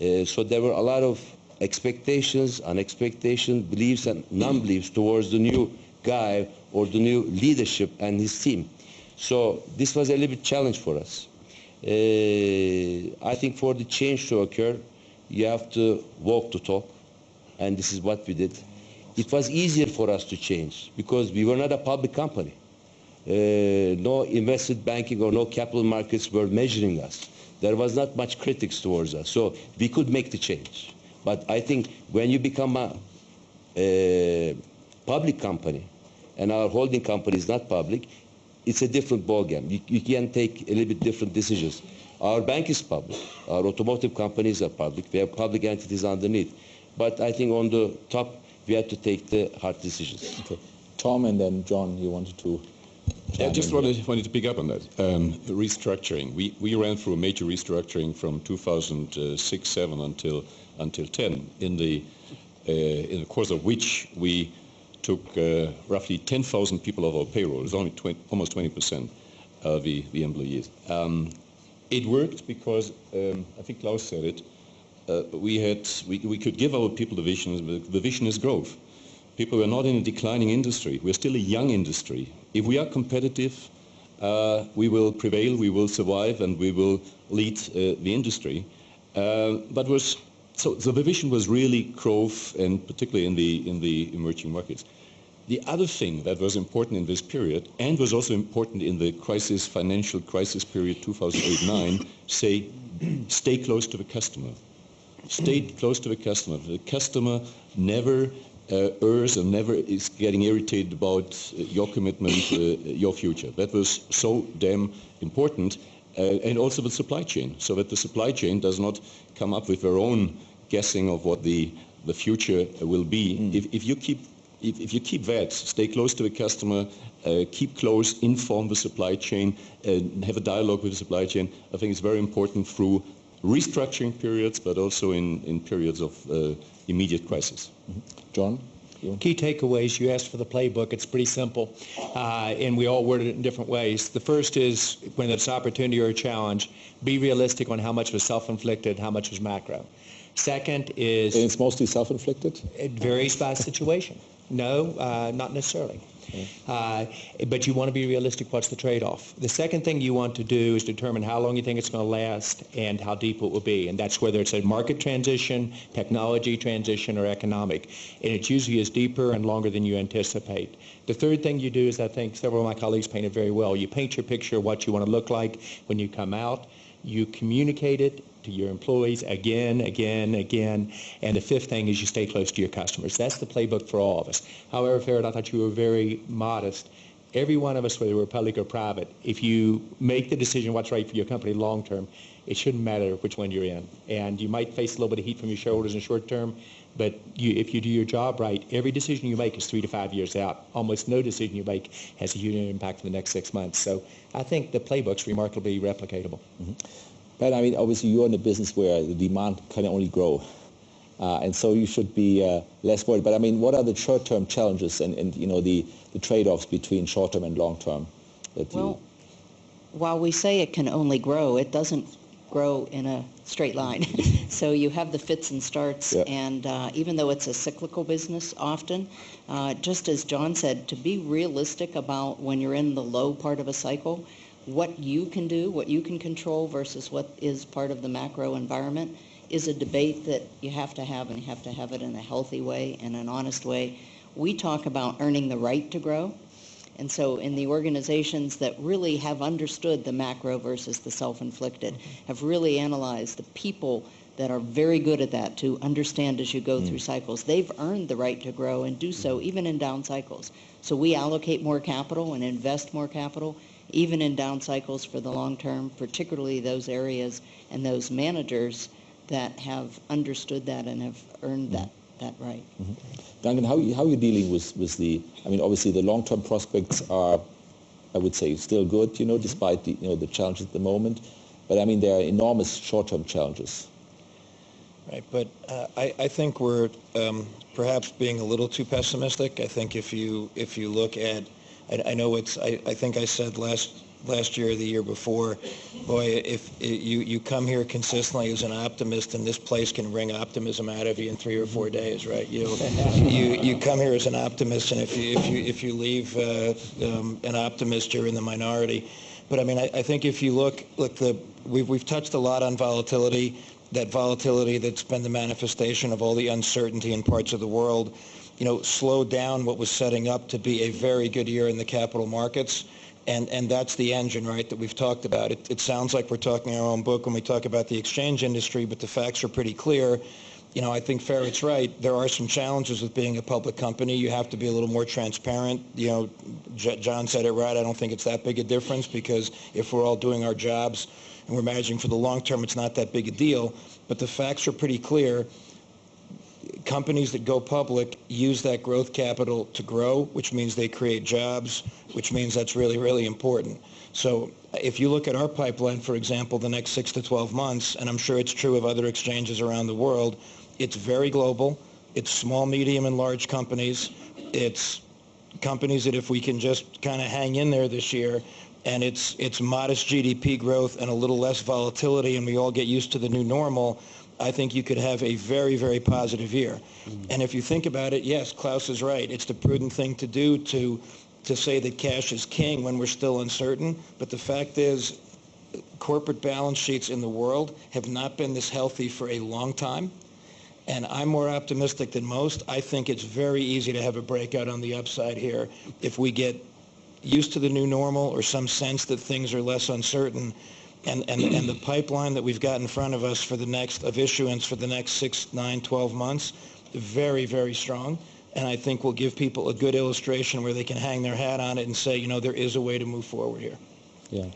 Uh, so there were a lot of expectations, unexpectations, beliefs and non-beliefs towards the new guy or the new leadership and his team. So this was a little bit challenge for us. Uh, I think for the change to occur, you have to walk to talk, and this is what we did. It was easier for us to change because we were not a public company. Uh, no investment banking or no capital markets were measuring us. There was not much critics towards us. So we could make the change. But I think when you become a, a public company, and our holding company is not public, it's a different ballgame. You, you can take a little bit different decisions. Our bank is public. Our automotive companies are public. We have public entities underneath. But I think on the top, we have to take the hard decisions. Okay. Tom and then John, you wanted to I just wanted, wanted to pick up on that. Um, restructuring. We, we ran through a major restructuring from 2006, 7 until until 10, in the uh, in the course of which we took uh, roughly 10,000 people off our payroll. It's only 20, almost 20 percent of the, the employees. Um, it worked because um, I think Klaus said it. Uh, we had we, we could give our people the vision. The vision is growth. People are not in a declining industry. We're still a young industry. If we are competitive, uh, we will prevail, we will survive, and we will lead uh, the industry. Uh, but was so, so the vision was really growth, and particularly in the in the emerging markets. The other thing that was important in this period, and was also important in the crisis, financial crisis period 2008-9, say, stay close to the customer. Stay close to the customer. The customer never uh, errs and never is getting irritated about uh, your commitment, uh, your future. That was so damn important. Uh, and also the supply chain, so that the supply chain does not come up with their own guessing of what the, the future will be. Mm. If, if, you keep, if, if, you keep that, stay close to the customer, uh, keep close, inform the supply chain, uh, have a dialogue with the supply chain, I think it's very important through restructuring periods, but also in, in periods of uh, immediate crisis. Mm-hmm. John? Key takeaways, you asked for the playbook. It's pretty simple, uh, and we all worded it in different ways. The first is when it's opportunity or a challenge, be realistic on how much was self-inflicted, how much was macro. Second is... And it's mostly self-inflicted? It varies by situation. No, uh, not necessarily. Uh, but you want to be realistic. What's the trade-off? The second thing you want to do is determine how long you think it's going to last and how deep it will be. And that's whether it's a market transition, technology transition, or economic. And it usually is deeper and longer than you anticipate. The third thing you do is, I think several of my colleagues painted very well. You paint your picture of what you want to look like when you come out. You communicate it to your employees again, again, again. And the fifth thing is you stay close to your customers. That's the playbook for all of us. However, Ferit, I thought you were very modest. Every one of us, whether we're public or private, if you make the decision what's right for your company long term, it shouldn't matter which one you're in. And you might face a little bit of heat from your shareholders in the short term, but you, if you do your job right, every decision you make is three to five years out. Almost no decision you make has a huge impact for the next six months. So I think the playbook's remarkably replicatable. Mm-hmm. But I mean, obviously you're in a business where the demand can only grow. Uh, and so you should be uh, less worried. But I mean, what are the short-term challenges and, and you know, the, the trade-offs between short-term and long-term? That well, you... while we say it can only grow, it doesn't grow in a straight line. *laughs* *laughs* so you have the fits and starts, yeah. and uh, even though it's a cyclical business often, uh, just as John said, to be realistic about when you're in the low part of a cycle, what you can do, what you can control versus what is part of the macro environment is a debate that you have to have and you have to have it in a healthy way and an honest way. We talk about earning the right to grow. And so in the organizations that really have understood the macro versus the self-inflicted, have really analyzed the people that are very good at that to understand as you go mm. through cycles. They've earned the right to grow and do so even in down cycles. So we allocate more capital and invest more capital even in down cycles for the long term, particularly those areas and those managers that have understood that and have earned that, that right. Mm-hmm. Duncan, how, how are you dealing with, with the, I mean, obviously the long-term prospects are, I would say, still good, you know, despite the, you know, the challenges at the moment. But I mean, there are enormous short-term challenges. Right, but uh, I, I think we're um, perhaps being a little too pessimistic. I think if you if you look at I, I know it's, I, I think I said last last year or the year before, boy, if you, you come here consistently as an optimist and this place can wring optimism out of you in three or four days, right? You, you, you come here as an optimist and if you, if you, if you leave uh, um, an optimist, you're in the minority. But I mean, I, I think if you look, look, the, we've, we've touched a lot on volatility, that volatility that's been the manifestation of all the uncertainty in parts of the world you know, slowed down what was setting up to be a very good year in the capital markets. And, and that's the engine, right, that we've talked about. It, it sounds like we're talking our own book when we talk about the exchange industry, but the facts are pretty clear. You know, I think Ferit's right. There are some challenges with being a public company. You have to be a little more transparent. You know, J- John said it right. I don't think it's that big a difference because if we're all doing our jobs and we're managing for the long term, it's not that big a deal. But the facts are pretty clear companies that go public use that growth capital to grow, which means they create jobs, which means that's really, really important. So if you look at our pipeline, for example, the next six to 12 months, and I'm sure it's true of other exchanges around the world, it's very global. It's small, medium, and large companies. It's companies that if we can just kind of hang in there this year, and it's it's modest GDP growth and a little less volatility, and we all get used to the new normal, I think you could have a very, very positive year. And if you think about it, yes, Klaus is right. It's the prudent thing to do to to say that cash is king when we're still uncertain. But the fact is, corporate balance sheets in the world have not been this healthy for a long time. And I'm more optimistic than most. I think it's very easy to have a breakout on the upside here if we get used to the new normal or some sense that things are less uncertain. And, and, and the pipeline that we've got in front of us for the next, of issuance for the next six, nine, 12 months, very, very strong. And I think we'll give people a good illustration where they can hang their hat on it and say, you know, there is a way to move forward here. Yeah.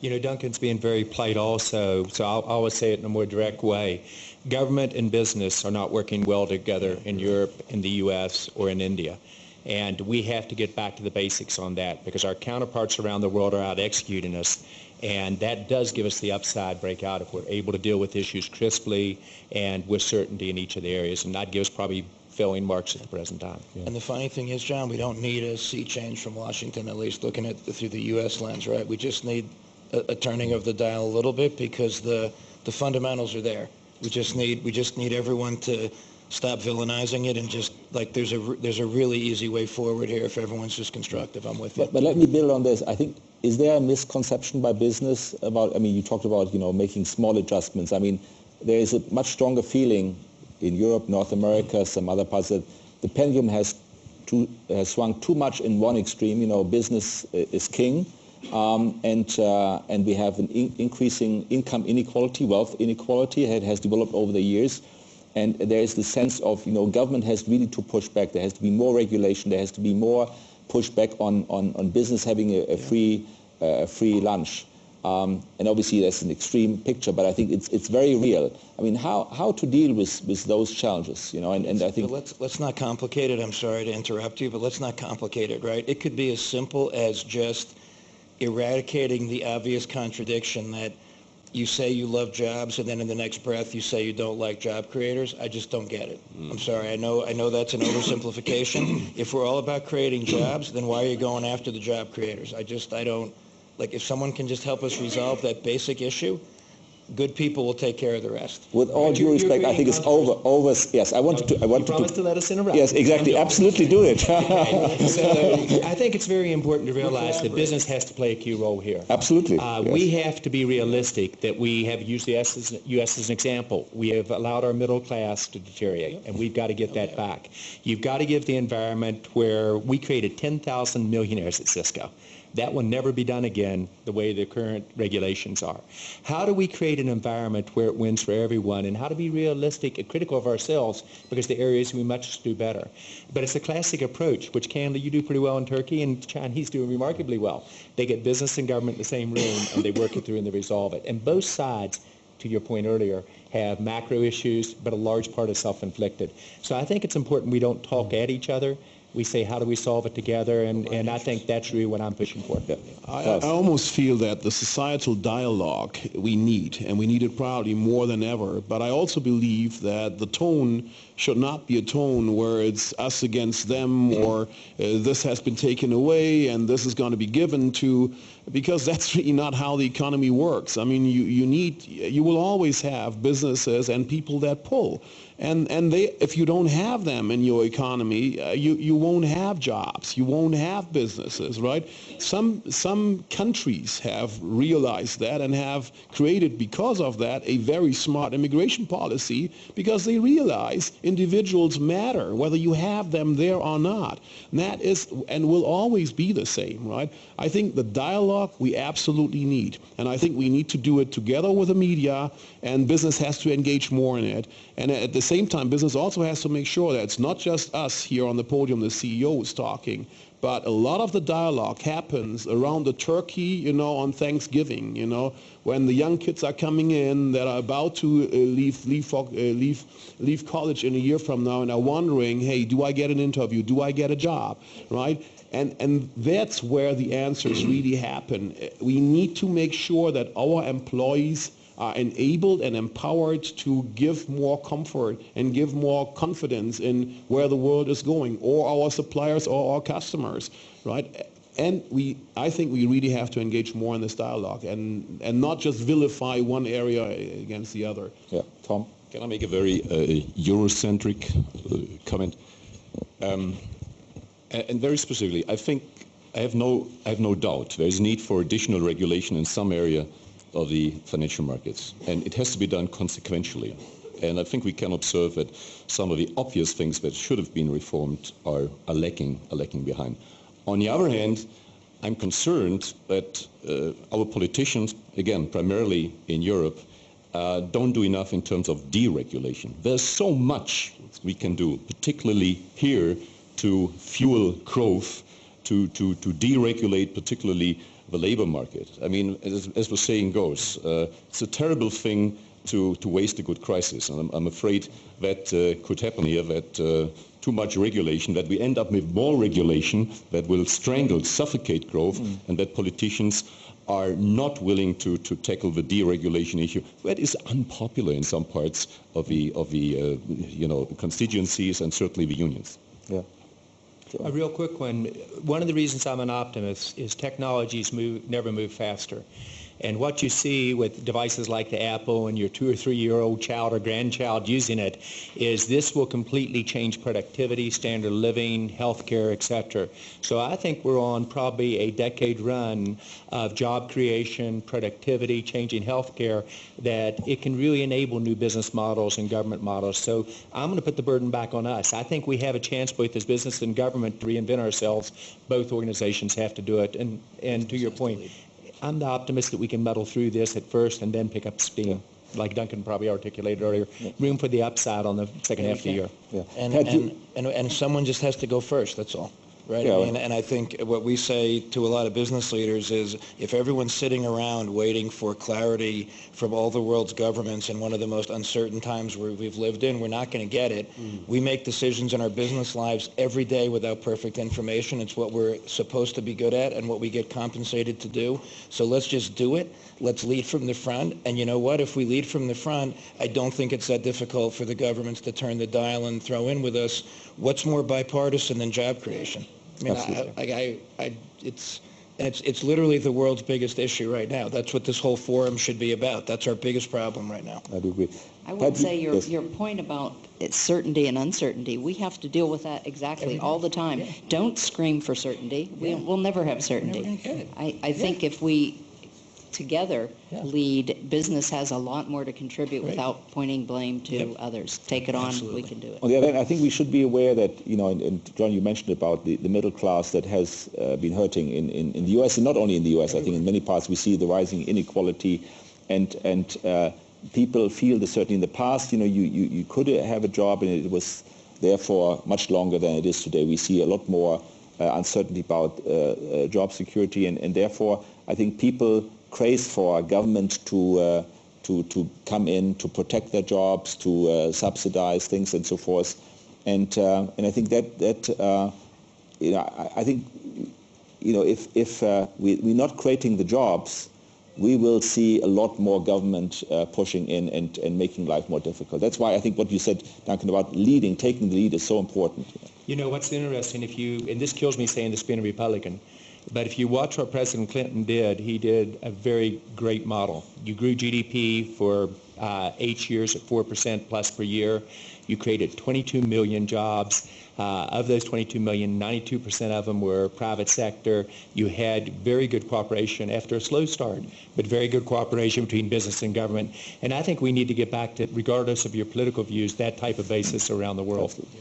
You know, Duncan's being very polite also, so I'll I'll always say it in a more direct way. Government and business are not working well together in Europe, in the U.S., or in India. And we have to get back to the basics on that because our counterparts around the world are out executing us. And that does give us the upside breakout if we're able to deal with issues crisply and with certainty in each of the areas. And that gives probably failing marks at the present time. And the funny thing is, John, we don't need a sea change from Washington, at least looking at through the U.S. lens, right? We just need a, a turning of the dial a little bit because the the fundamentals are there. We just need we just need everyone to stop villainizing it and just like there's a there's a really easy way forward here if everyone's just constructive. I'm with you. But, but let me build on this. I think, is there a misconception by business about, I mean, you talked about, you know, making small adjustments. I mean, there is a much stronger feeling in Europe, North America, some other parts that the pendulum has, too, has swung too much in one extreme. You know, business is king. Um, and, uh, and we have an in- increasing income inequality, wealth inequality. It has developed over the years. And there is the sense of, you know, government has really to push back. There has to be more regulation. There has to be more pushback on, on, on business having a, a free, uh, free lunch. Um, and obviously that's an extreme picture, but I think it's, it's very real. I mean, how, how to deal with, with those challenges, you know, and, and I think... But let's let's not complicate it. I'm sorry to interrupt you, but let's not complicate it, right? It could be as simple as just eradicating the obvious contradiction that you say you love jobs and then in the next breath you say you don't like job creators. I just don't get it. Hmm. I'm sorry. I know I know that's an oversimplification. *clears throat* if we're all about creating jobs, then why are you going after the job creators? I just I don't like if someone can just help us resolve that basic issue, good people will take care of the rest. With all due you're- you're respect, I think it's over, over, yes, I wanted to, I You wanted promise to to... let us interrupt. Yes, exactly, absolutely do it. So *laughs* I think it's very important to realize that business has to play a key role here. Absolutely, Uh, yes. We have to be realistic that we have used the US as, US as an example. We have allowed our middle class to deteriorate, and we've got to get that back. You've got to give the environment where we created 10,000 millionaires at Cisco. That will never be done again the way the current regulations are. How do we create an environment where it wins for everyone, and how to be realistic and critical of ourselves because the areas we must do better. But it's a classic approach, which Canada you do pretty well in Turkey, and Chinese do remarkably well. They get business and government in the same room, and they work it through and they resolve it. And both sides, to your point earlier, have macro issues, but a large part is self-inflicted. So I think it's important we don't talk at each other. We say, how do we solve it together? And, and I think that's really what I'm pushing for. I, I almost feel that the societal dialogue we need, and we need it probably more than ever, but I also believe that the tone should not be a tone where it's us against them or uh, this has been taken away and this is going to be given to, because *laughs* that's really not how the economy works. I mean, you, you need, you will always have businesses and people that pull. And, and they, if you don't have them in your economy, uh, you, you won't have jobs. You won't have businesses, right? Some, some countries have realized that and have created, because of that, a very smart immigration policy because they realize individuals matter, whether you have them there or not. And that is and will always be the same, right? I think the dialogue we absolutely need. And I think we need to do it together with the media and business has to engage more in it. And at the same time, business also has to make sure that it's not just us here on the podium, the CEOs talking, but a lot of the dialogue happens around the turkey, you know, on Thanksgiving, you know, when the young kids are coming in that are about to uh, leave, leave, uh, leave, leave college in a year from now and are wondering, hey, do I get an interview? Do I get a job? Right? And, and that's where the answers really happen. Uh, We need to make sure that our employees are enabled and empowered to give more comfort and give more confidence in where the world is going, or our suppliers or our customers, right? And we, I think we really have to engage more in this dialogue and, and not just vilify one area against the other. Yeah, Tom? Can I make a very uh, Eurocentric uh, comment? Um, and very specifically, I think I have no I have no doubt there is need for additional regulation in some area of the financial markets, and it has to be done consequentially. And I think we can observe that some of the obvious things that should have been reformed are, are lacking are lacking behind. On the other hand, I'm concerned that uh, our politicians, again, primarily in Europe, uh, don't do enough in terms of deregulation. There's so much we can do, particularly here, to fuel growth, to, to, to deregulate particularly the labor market. I mean, as, as the saying goes, uh, it's a terrible thing to, to waste a good crisis. And I'm, I'm afraid that uh, could happen here, that uh, too much regulation, that we end up with more regulation that will strangle, suffocate growth, and that politicians are not willing to, to tackle the deregulation issue. That is unpopular in some parts of the, of the uh, you know, constituencies and certainly the unions. Yeah. A real quick one. One of the reasons I'm an optimist is technologies move, never move faster. And what you see with devices like the Apple and your two or three year old child or grandchild using it is this will completely change productivity, standard living, healthcare, et cetera. So I think we're on probably a decade run of job creation, productivity, changing healthcare that it can really enable new business models and government models. So I'm going to put the burden back on us. I think we have a chance both as business and government to reinvent ourselves. Both organizations have to do it. And, and to your point, I'm the optimist that we can muddle through this at first and then pick up steam, like Duncan probably articulated earlier. Room for the upside on the second half of the year. Yeah. And, Pat, you- and, and, and someone just has to go first, that's all. Right? Yeah. I mean, and I think what we say to a lot of business leaders is if everyone's sitting around waiting for clarity from all the world's governments in one of the most uncertain times where we've lived in, we're not going to get it. Mm. We make decisions in our business lives every day without perfect information. It's what we're supposed to be good at and what we get compensated to do. So let's just do it. Let's lead from the front. And you know what? If we lead from the front, I don't think it's that difficult for the governments to turn the dial and throw in with us what's more bipartisan than job creation. I mean, I, Absolutely. I, I, I, it's, it's, it's literally the world's biggest issue right now. That's what this whole forum should be about. That's our biggest problem right now. I do agree. I would say your, yes. your point about it's certainty and uncertainty, we have to deal with that exactly all the time. Don't scream for certainty. We, we'll never have certainty. gonna. I, I think if we together Yeah. lead, business has a lot more to contribute without pointing blame to others. Take it on, we Absolutely. can do it. On the other hand, I think we should be aware that, you know, and, and John, you mentioned about the, the middle class that has uh, been hurting in, in, in the U.S. and not only in the U.S. I think in many parts we see the rising inequality and, and uh, people feel that certainly in the past, you know, you, you, you could have a job and it was therefore much longer than it is today. We see a lot more uh, uncertainty about uh, uh, job security and, and therefore I think people craze for government to uh, to, to come in to protect their jobs, to uh, subsidize things and so forth. And, uh, and I think that, that uh, you know, I, I think, you know, if, if uh, we, we're not creating the jobs, we will see a lot more government uh, pushing in and, and making life more difficult. That's why I think what you said, Duncan, about leading, taking the lead is so important. You know, what's interesting, if you, and this kills me saying this being a Republican, but if you watch what President Clinton did, he did a very great model. You grew GDP for uh, eight years at 4% plus per year. You created 22 million jobs. Uh, of those 22 million, 92% of them were private sector. You had very good cooperation after a slow start, but very good cooperation between business and government. And I think we need to get back to, regardless of your political views, that type of basis around the world. Yeah.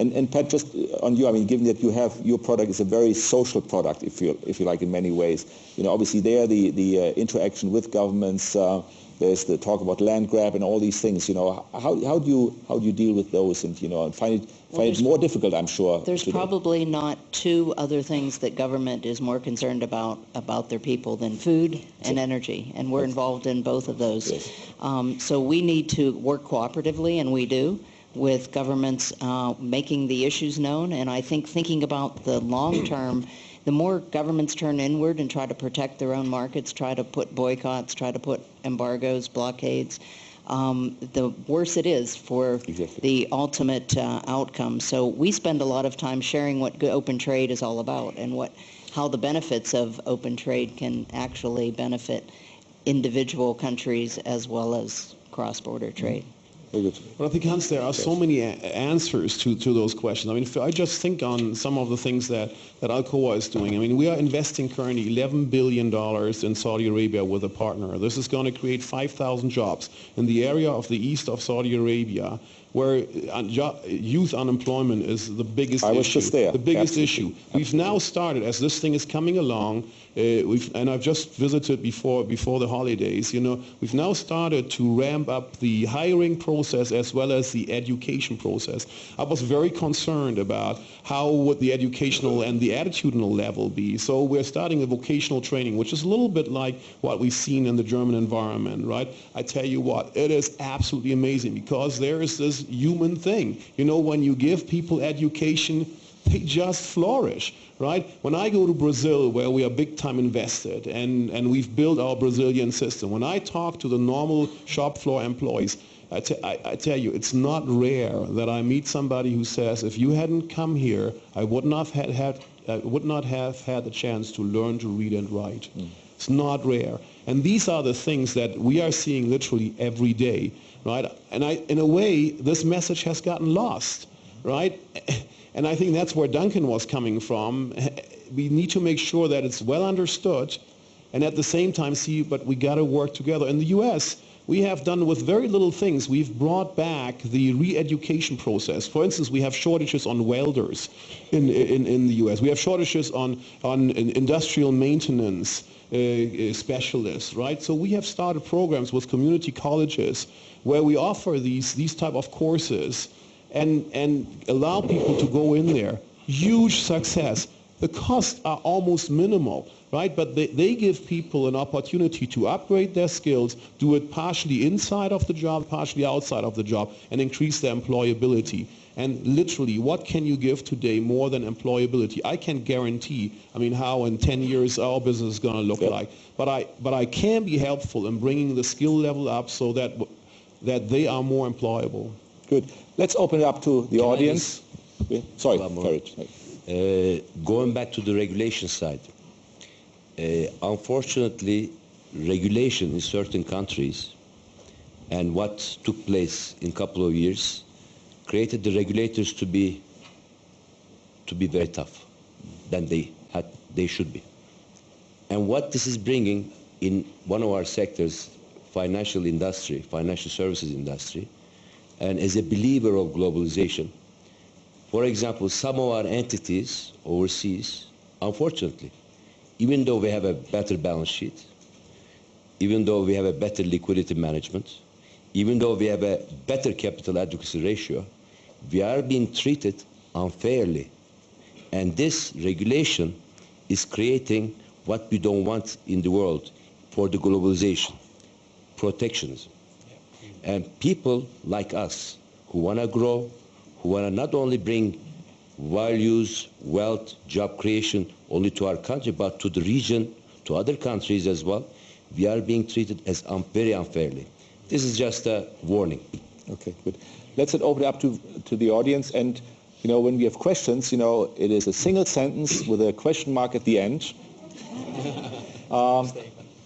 And, and Pat, just on you, I mean, given that you have your product is a very social product, if you if you like, in many ways. You know, obviously there the the uh, interaction with governments. Uh, there's the talk about land grab and all these things. You know, how, how do you how do you deal with those and you know and find it Well, find it more difficult? I'm sure. There's today. probably not two other things that government is more concerned about, about their people than food and energy, and we're involved in both of those. Yes. Um, So we need to work cooperatively, and we do, with governments uh, making the issues known, and I think thinking about the long *clears throat* term, the more governments turn inward and try to protect their own markets, try to put boycotts, try to put embargoes, blockades, um, the worse it is for Exactly. the ultimate uh, outcome. So we spend a lot of time sharing what open trade is all about and what how the benefits of open trade can actually benefit individual countries as well as cross-border trade. Very good. But I think, Hans, there are so many answers to, to those questions. I mean, if I just think on some of the things that, that Alcoa is doing. I mean, we are investing currently $11 billion in Saudi Arabia with a partner. This is going to create 5,000 jobs in the area of the east of Saudi Arabia where uh, youth unemployment is the biggest I was issue. just there. The biggest Absolutely. issue. We've now started, as this thing is coming along, uh, we've, and I've just visited before, before the holidays, you know, we've now started to ramp up the hiring process as well as the education process. I was very concerned about how would the educational and the attitudinal level be. So we're starting a vocational training, which is a little bit like what we've seen in the German environment, right? I tell you what, it is absolutely amazing because there is this human thing. You know, when you give people education, they just flourish, right? When I go to Brazil, where we are big time invested and, and we've built our Brazilian system, when I talk to the normal shop floor employees, I, I, I tell you, it's not rare that I meet somebody who says, if you hadn't come here, I would not have had, had, I would not have had the chance to learn to read and write. Mm. It's not rare. And these are the things that we are seeing literally every day, right? And I, in a way, this message has gotten lost, right? *laughs* And I think that's where Duncan was coming from. *laughs* We need to make sure that it's well understood and at the same time see, but we got to work together. In the U.S., we have done with very little things. We've brought back the re-education process. For instance, we have shortages on welders in, in, in the U.S. We have shortages on, on industrial maintenance uh, uh, specialists, right? So we have started programs with community colleges where we offer these, these type of courses and, and allow people to go in there. Huge success. The costs are almost minimal, right? But they, they give people an opportunity to upgrade their skills, do it partially inside of the job, partially outside of the job, and increase their employability. And literally, what can you give today more than employability? I can't guarantee, I mean, how in 10 years our business is going to look Yep. like. But I, but I can be helpful in bringing the skill level up so that, that they are more employable. Good. Let's open it up to the Can I audience. Yeah. Sorry, One more. Uh, going back to the regulation side, uh, unfortunately, regulation in certain countries and what took place in a couple of years created the regulators to be to be very tough than they had they should be. And what this is bringing in one of our sectors, financial industry, financial services industry, and as a believer of globalization, for example, some of our entities overseas, unfortunately, even though we have a better balance sheet, even though we have a better liquidity management, even though we have a better capital adequacy ratio, we are being treated unfairly. And this regulation is creating what we don't want in the world for the globalization, protectionism. And people like us who want to grow, who want to not only bring values, wealth, job creation only to our country, but to the region, to other countries as well, we are being treated as un- very unfairly. This is just a warning. Okay, good. Let's then open it up to, to the audience. And, you know, when we have questions, you know, it is a single sentence with a question mark at the end. *laughs* Um,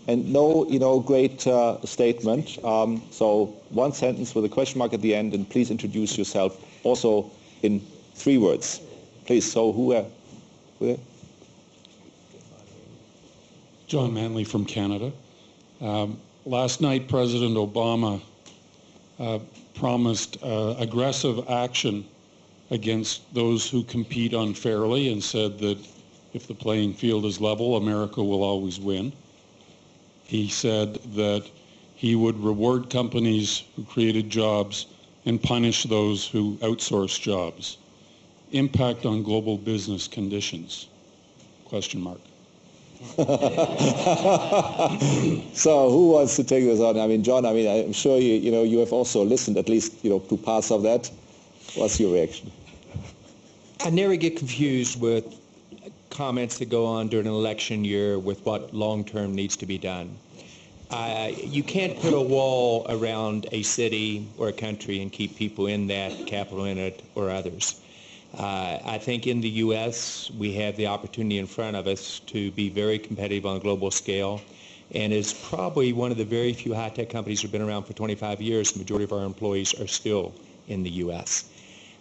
and no, you know, great uh, statement. Um, so one sentence with a question mark at the end, and please introduce yourself also in three words. Please, so who, uh, who John Manley from Canada. Um, last night, President Obama uh, promised uh, aggressive action against those who compete unfairly and said that if the playing field is level, America will always win. He said that he would reward companies who created jobs and punish those who outsource jobs. Impact on global business conditions? Question mark. *laughs* So who wants to take this on? I mean, John, I mean, I'm sure you, you know, you have also listened at least, you know, to parts of that. What's your reaction? I never get confused with comments that go on during an election year with what long-term needs to be done. Uh, you can't put a wall around a city or a country and keep people in that, capital in it, or others. Uh, I think in the U.S. we have the opportunity in front of us to be very competitive on a global scale, and is probably one of the very few high-tech companies that have been around for 25 years. The majority of our employees are still in the U.S.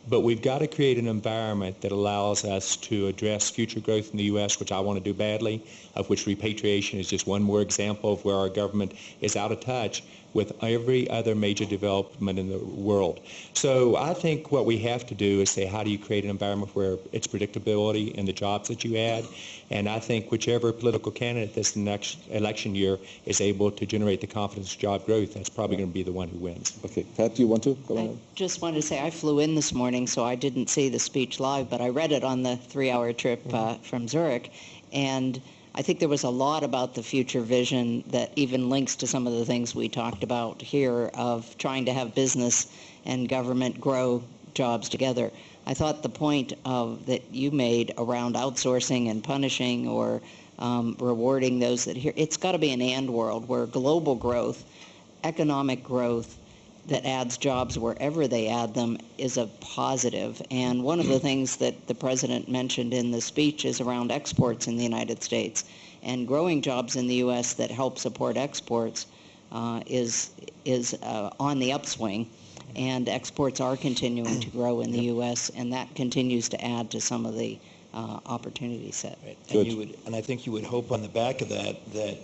But we've got to create an environment that allows us to address future growth in the U.S., which I want to do badly, of which repatriation is just one more example of where our government is out of touch with every other major development in the world. So I think what we have to do is say, how do you create an environment where it's predictability in the jobs that you add? And I think whichever political candidate this next election year is able to generate the confidence job growth, that's probably going to be the one who wins. Okay, Pat, do you want to go on? I on? just wanted to say I flew in this morning, so I didn't see the speech live, but I read it on the three-hour trip uh, from Zurich, and I think there was a lot about the future vision that even links to some of the things we talked about here of trying to have business and government grow jobs together. I thought the point of that you made around outsourcing and punishing or um, rewarding those that here, it's got to be an and world where global growth, economic growth, that adds jobs wherever they add them is a positive. And one of the things that the president mentioned in the speech is around exports in the United States. And growing jobs in the U.S. that help support exports uh, is, is uh, on the upswing. And exports are continuing to grow in the U.S. and that continues to add to some of the uh, opportunity set. Right. And you would, and I think you would hope on the back of that, that,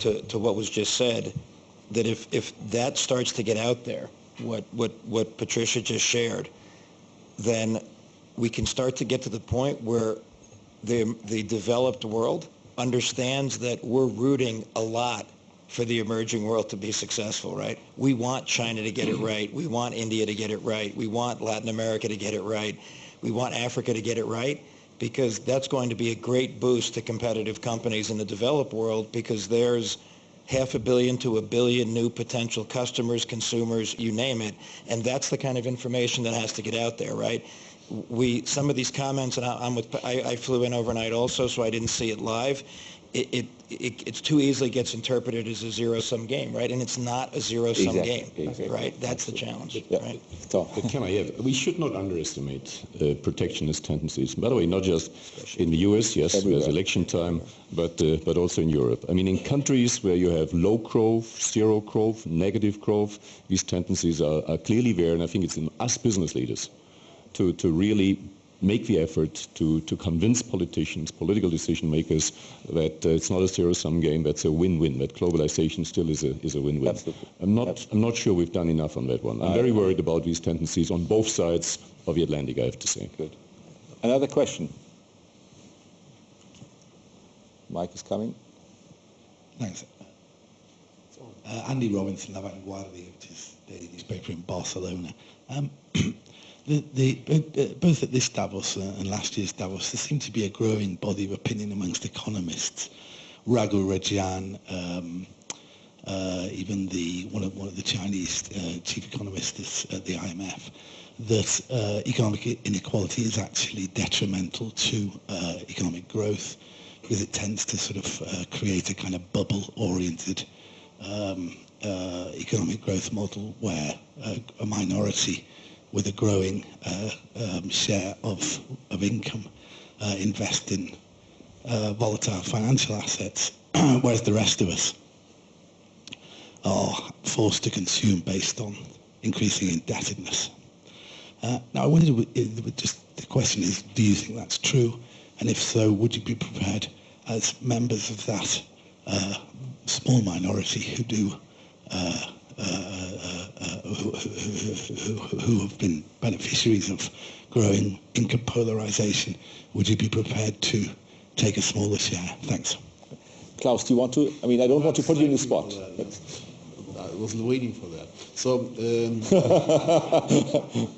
to, to what was just said, that if, if that starts to get out there, what, what, what Patricia just shared, then we can start to get to the point where the, the developed world understands that we're rooting a lot for the emerging world to be successful, right? We want China to get it *clears throat* right. We want India to get it right. We want Latin America to get it right. We want Africa to get it right because that's going to be a great boost to competitive companies in the developed world because there's half a billion to a billion new potential customers, consumers, you name it. And that's the kind of information that has to get out there, right? We, some of these comments, and I, I'm with, I, I flew in overnight also, so I didn't see it live. It, it, it, it's too easily gets interpreted as a zero-sum game, right? And it's not a zero-sum Exactly, game, exactly. right? That's the challenge, Yeah. right? But can I have, we should not underestimate uh, protectionist tendencies. By the way, not just in the US, yes, Everywhere. there's election time, but, uh, but also in Europe. I mean, in countries where you have low growth, zero growth, negative growth, these tendencies are, are clearly there, and I think it's in us business leaders to, to really make the effort to, to convince politicians, political decision makers, that uh, it's not a zero-sum game, that's a win-win, that globalization still is a, is a win-win. Absolutely. I'm not, I'm not sure we've done enough on that one. I'm very worried about these tendencies on both sides of the Atlantic, I have to say. Good. Another question? Mike is coming. Thanks. Uh, Andy Robinson, La Vanguardia, which is the newspaper in Barcelona. Um, *clears throat* the, the, both at this Davos and last year's Davos, there seemed to be a growing body of opinion amongst economists. Raghu Rajan, um, uh, even the one of one of the Chinese uh, chief economists at the IMF, that uh, economic inequality is actually detrimental to uh, economic growth because it tends to sort of uh, create a kind of bubble-oriented um, uh, economic growth model where a minority with a growing uh, um, share of, of income uh, invest in uh, volatile financial assets, *clears throat* whereas the rest of us are forced to consume based on increasing indebtedness. Uh, now, I wondered, just the question is, do you think that's true? And if so, would you be prepared, as members of that uh, small minority who do, uh, who, who, who have been beneficiaries of growing income polarization, would you be prepared to take a smaller share? Thanks. Klaus, do you want to? I mean, I don't want to put you in the spot. I was waiting for that. So, um, *laughs*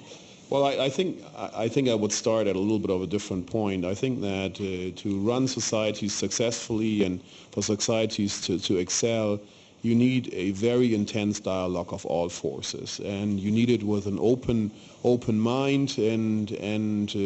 well, I, I think I, I think I would start at a little bit of a different point. I think that uh, to run societies successfully and for societies to, to excel, you need a very intense dialogue of all forces, and you need it with an open open mind and and uh,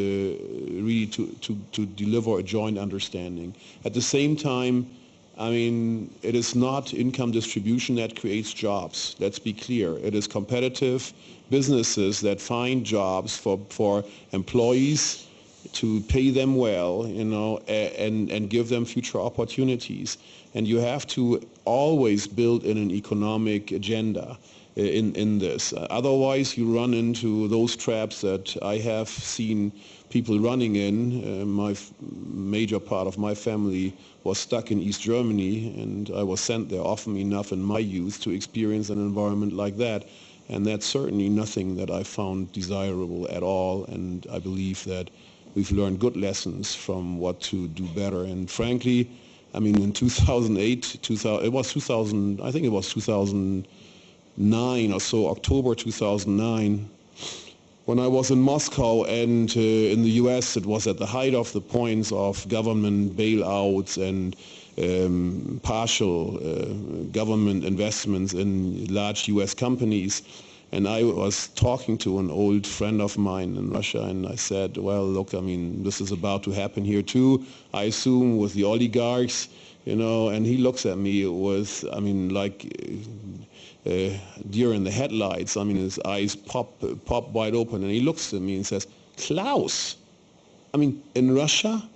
really to, to, to deliver a joint understanding. At the same time, I mean, it is not income distribution that creates jobs. Let's be clear. It is competitive businesses that find jobs for, for employees to pay them well, you know, and, and give them future opportunities. And you have to always build in an economic agenda uh, in, in this. Uh, Otherwise, you run into those traps that I have seen people running in. Uh, my major part of my family was stuck in East Germany, and I was sent there often enough in my youth to experience an environment like that. And that's certainly nothing that I found desirable at all, and I believe that we've learned good lessons from what to do better. And frankly, I mean, in 2008, 2000, it was 2000, I think it was 2009 or so, October 2009, when I was in Moscow and uh, in the US, it was at the height of the points of government bailouts and um, partial uh, government investments in large US companies. And I was talking to an old friend of mine in Russia, and I said, well, look, I mean, this is about to happen here too, I assume, with the oligarchs, you know, and he looks at me with, I mean, like uh, deer in the headlights. I mean, his eyes pop, pop wide open, and he looks at me and says, Klaus, I mean, in Russia,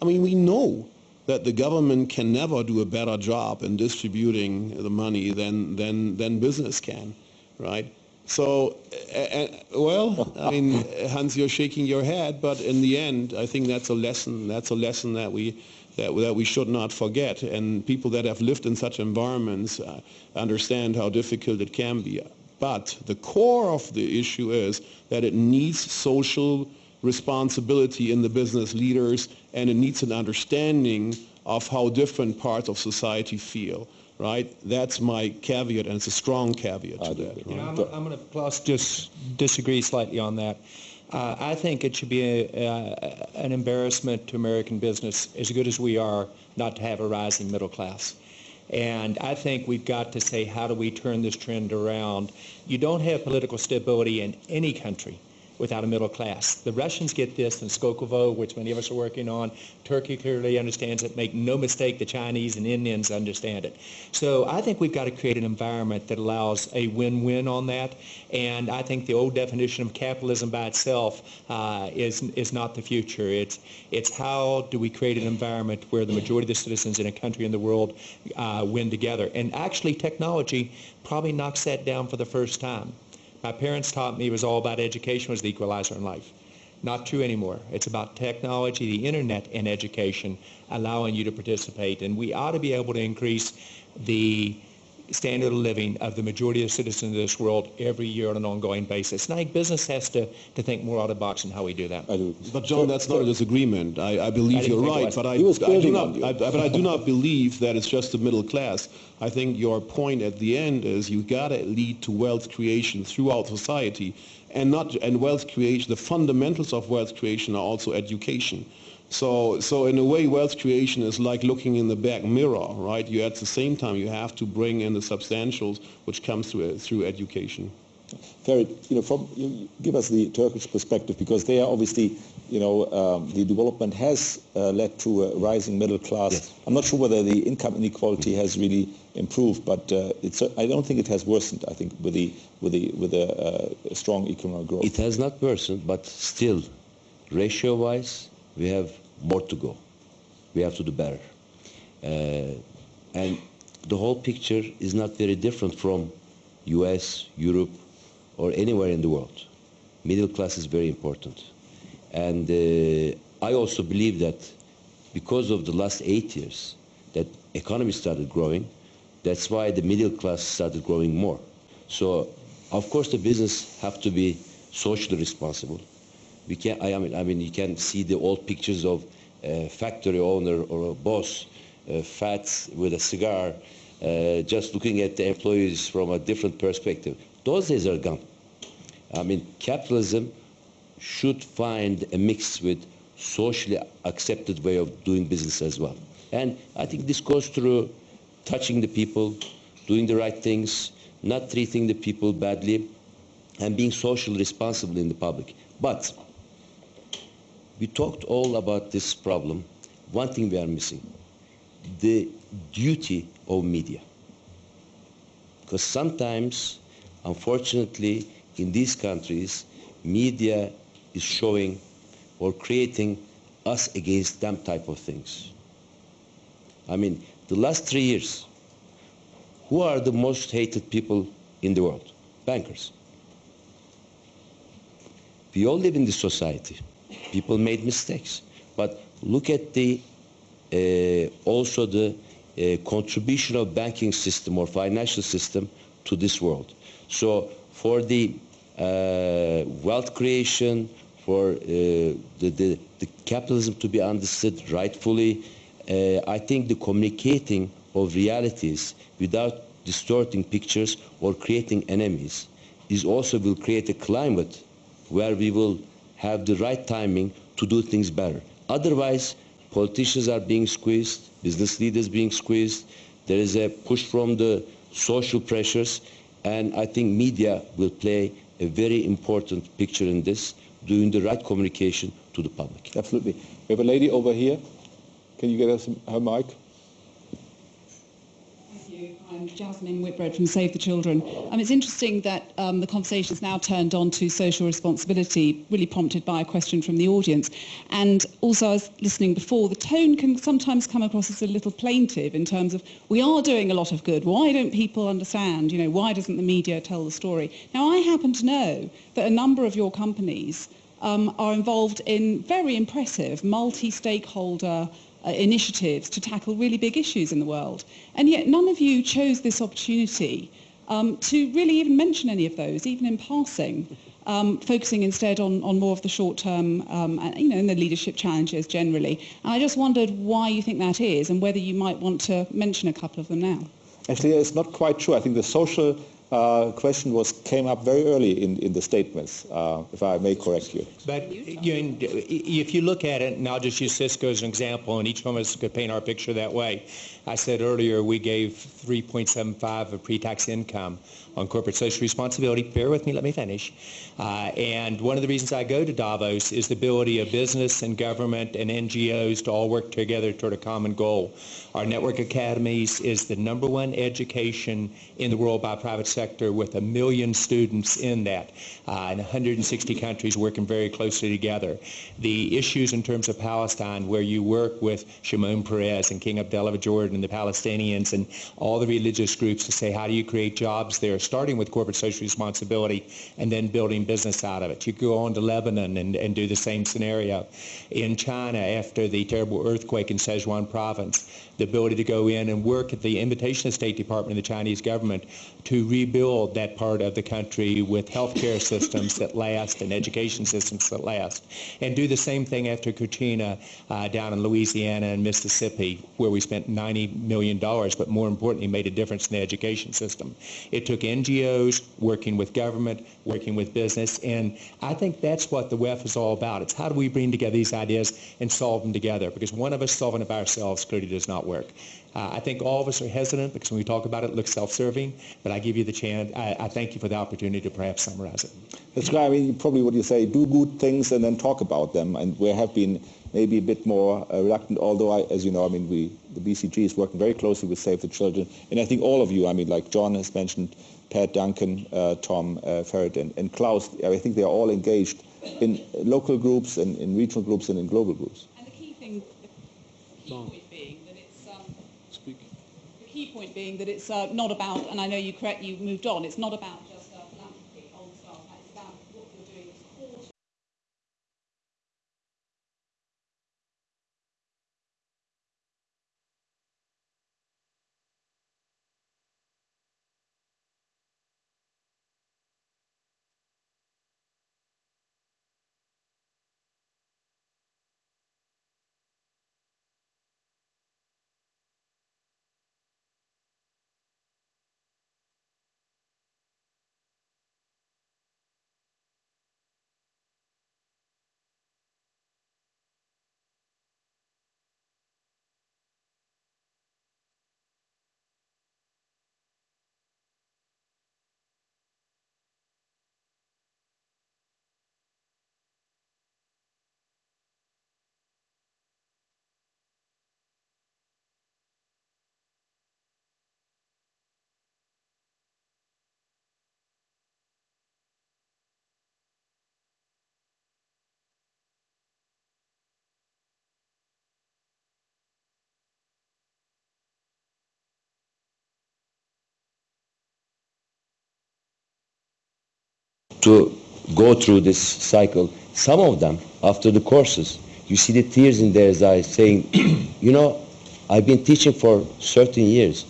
I mean, we know that the government can never do a better job in distributing the money than, than, than business can, right? So, uh, well, I mean, Hans, you're shaking your head, but in the end, I think that's a lesson. That's a lesson that we that, that we should not forget. And people that have lived in such environments uh, understand how difficult it can be. But the core of the issue is that it needs social responsibility in the business leaders, and it needs an understanding of how different parts of society feel. Right? That's my caveat, and it's a strong caveat to that. You know. I'm, I'm going to Klaus just disagree slightly on that. Uh, I think it should be a, uh, an embarrassment to American business, as good as we are, not to have a rising middle class. And I think we've got to say, how do we turn this trend around? You don't have political stability in any country without a middle class. The Russians get this in Skolkovo, which many of us are working on. Turkey clearly understands it. Make no mistake, the Chinese and Indians understand it. So I think we've got to create an environment that allows a win-win on that. And I think the old definition of capitalism by itself uh, is is not the future. It's it's how do we create an environment where the majority of the citizens in a country in the world uh, win together. And actually, technology probably knocks that down for the first time. My parents taught me it was all about education was the equalizer in life. Not true anymore. It's about technology, the internet, and education allowing you to participate. And we ought to be able to increase the standard of living of the majority of citizens of this world every year on an ongoing basis. And I think business has to, to think more out of the box in how we do that. I do. But John, that's not a disagreement. I, I believe I you're right, but I, I do not. I, but I do not believe that it's just the middle class. I think your point at the end is you got to lead to wealth creation throughout society, and not and wealth creation. The fundamentals of wealth creation are also education. So, so in a way, wealth creation is like looking in the back mirror, right? You at the same time you have to bring in the substantials, which comes through through education. Ferit, you know, from you give us the Turkish perspective because they are obviously, you know, um, the development has uh, led to a rising middle class. Yes. I'm not sure whether the income inequality has really improved, but uh, it's. I don't think it has worsened. I think with the with the with a uh, strong economic growth. It has not worsened, but still, ratio-wise, we have more to go. We have to do better. Uh, and the whole picture is not very different from US, Europe, or anywhere in the world. Middle class is very important. And uh, I also believe that because of the last eight years, that economy started growing, that's why the middle class started growing more. So Of course, the business have to be socially responsible. We can, I mean, I mean, you can see the old pictures of a factory owner or a boss, uh, fat with a cigar, uh, just looking at the employees from a different perspective. Those days are gone. I mean, capitalism should find a mix with socially accepted way of doing business as well. And I think this goes through touching the people, doing the right things, not treating the people badly, and being socially responsible in the public. But we talked all about this problem. One thing we are missing, the duty of media. Because sometimes, unfortunately, in these countries, media is showing or creating us against them type of things. I mean, the last three years, who are the most hated people in the world? Bankers. We all live in this society. People made mistakes. But look at the uh, also the uh, contribution of banking system or financial system to this world. So for the uh, wealth creation, for uh, the, the, the, capitalism to be understood rightfully, uh, I think the communicating of realities without distorting pictures or creating enemies is also will create a climate where we will have the right timing to do things better. Otherwise, politicians are being squeezed, business leaders being squeezed, there is a push from the social pressures, and I think media will play a very important picture in this, doing the right communication to the public. Absolutely. We have a lady over here. Can you get us her mic? I'm Jasmine Whitbread from Save the Children. Um, it's interesting that um, the conversation has now turned on to social responsibility, really prompted by a question from the audience. And also, I was listening before, the tone can sometimes come across as a little plaintive in terms of, we are doing a lot of good. Why don't people understand? You know, why doesn't the media tell the story? Now, I happen to know that a number of your companies um, are involved in very impressive multi-stakeholder uh, initiatives to tackle really big issues in the world. And yet none of you chose this opportunity um, to really even mention any of those, even in passing, um, focusing instead on, on more of the short term, um, and, you know, and the leadership challenges generally. And I just wondered why you think that is and whether you might want to mention a couple of them now. Actually, it's not quite true. I think the social uh, question was came up very early in, in the statements, uh, if I may correct you. But you, if you look at it, and I'll just use Cisco as an example, and each one of us could paint our picture that way. I said earlier we gave 3.75 of pre-tax income on corporate social responsibility. Bear with me, let me finish. Uh, and one of the reasons I go to Davos is the ability of business and government and NGOs to all work together toward a common goal. Our network academies is the number one education in the world by private sector with a million students in that uh, in 160 countries working very closely together. The issues in terms of Palestine where you work with Shimon Peres and King Abdullah of Jordan and the Palestinians and all the religious groups to say how do you create jobs there starting with corporate social responsibility and then building business out of it. You go on to Lebanon and, and do the same scenario. In China, after the terrible earthquake in Sichuan province, the ability to go in and work at the invitation of the State Department and the Chinese government to rebuild that part of the country with healthcare *laughs* systems that last and education systems that last. And do the same thing after Katrina uh, down in Louisiana and Mississippi, where we spent $90 million, but more importantly, made a difference in the education system. It took NGOs working with government, working with business, and I think that's what the WEF is all about. It's how do we bring together these ideas and solve them together, because one of us solving it by ourselves clearly does not work. Uh, I think all of us are hesitant because when we talk about it, it looks self-serving, but I give you the chance. I, I, thank you for the opportunity to perhaps summarize it. That's right. I mean, probably what you say, do good things and then talk about them. And we have been maybe a bit more uh, reluctant, although, I, as you know, I mean, we, the BCG is working very closely with Save the Children. And I think all of you, I mean, like John has mentioned, Pat Duncan, uh, Tom uh, Ferit, and, and Klaus, I think they are all engaged in local groups and in regional groups and in global groups. And the key thing, the key key point being that it's uh, not about, and I know you correct, you moved on, it's not about to go through this cycle, some of them, after the courses, you see the tears in their eyes saying, *clears throat* you know, I've been teaching for 13 years.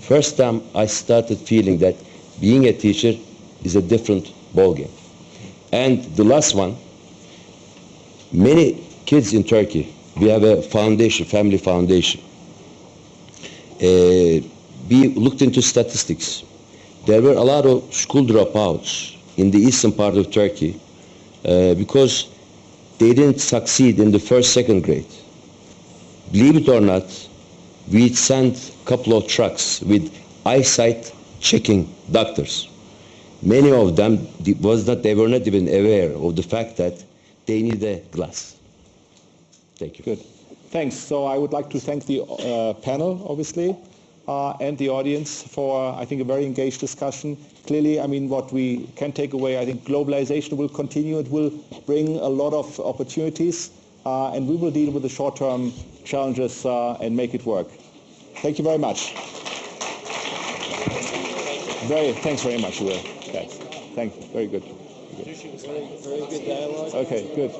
First time I started feeling that being a teacher is a different ballgame. And the last one, many kids in Turkey, we have a foundation, family foundation. Uh, we looked into statistics. There were a lot of school dropouts in the eastern part of Turkey uh, because they didn't succeed in the first, second grade. Believe it or not, we sent a couple of trucks with eyesight checking doctors. Many of them was not, they were not even aware of the fact that they need a glass. Thank you. Good. Thanks. So I would like to thank the uh, panel, obviously, uh, and the audience for, I think, a very engaged discussion. Clearly, I mean, what we can take away, I think globalization will continue. It will bring a lot of opportunities, uh, and we will deal with the short-term challenges uh, and make it work. Thank you very much. Very, thanks very much, Will. Thanks. Thank you. Very good. Very good dialogue. Okay, good.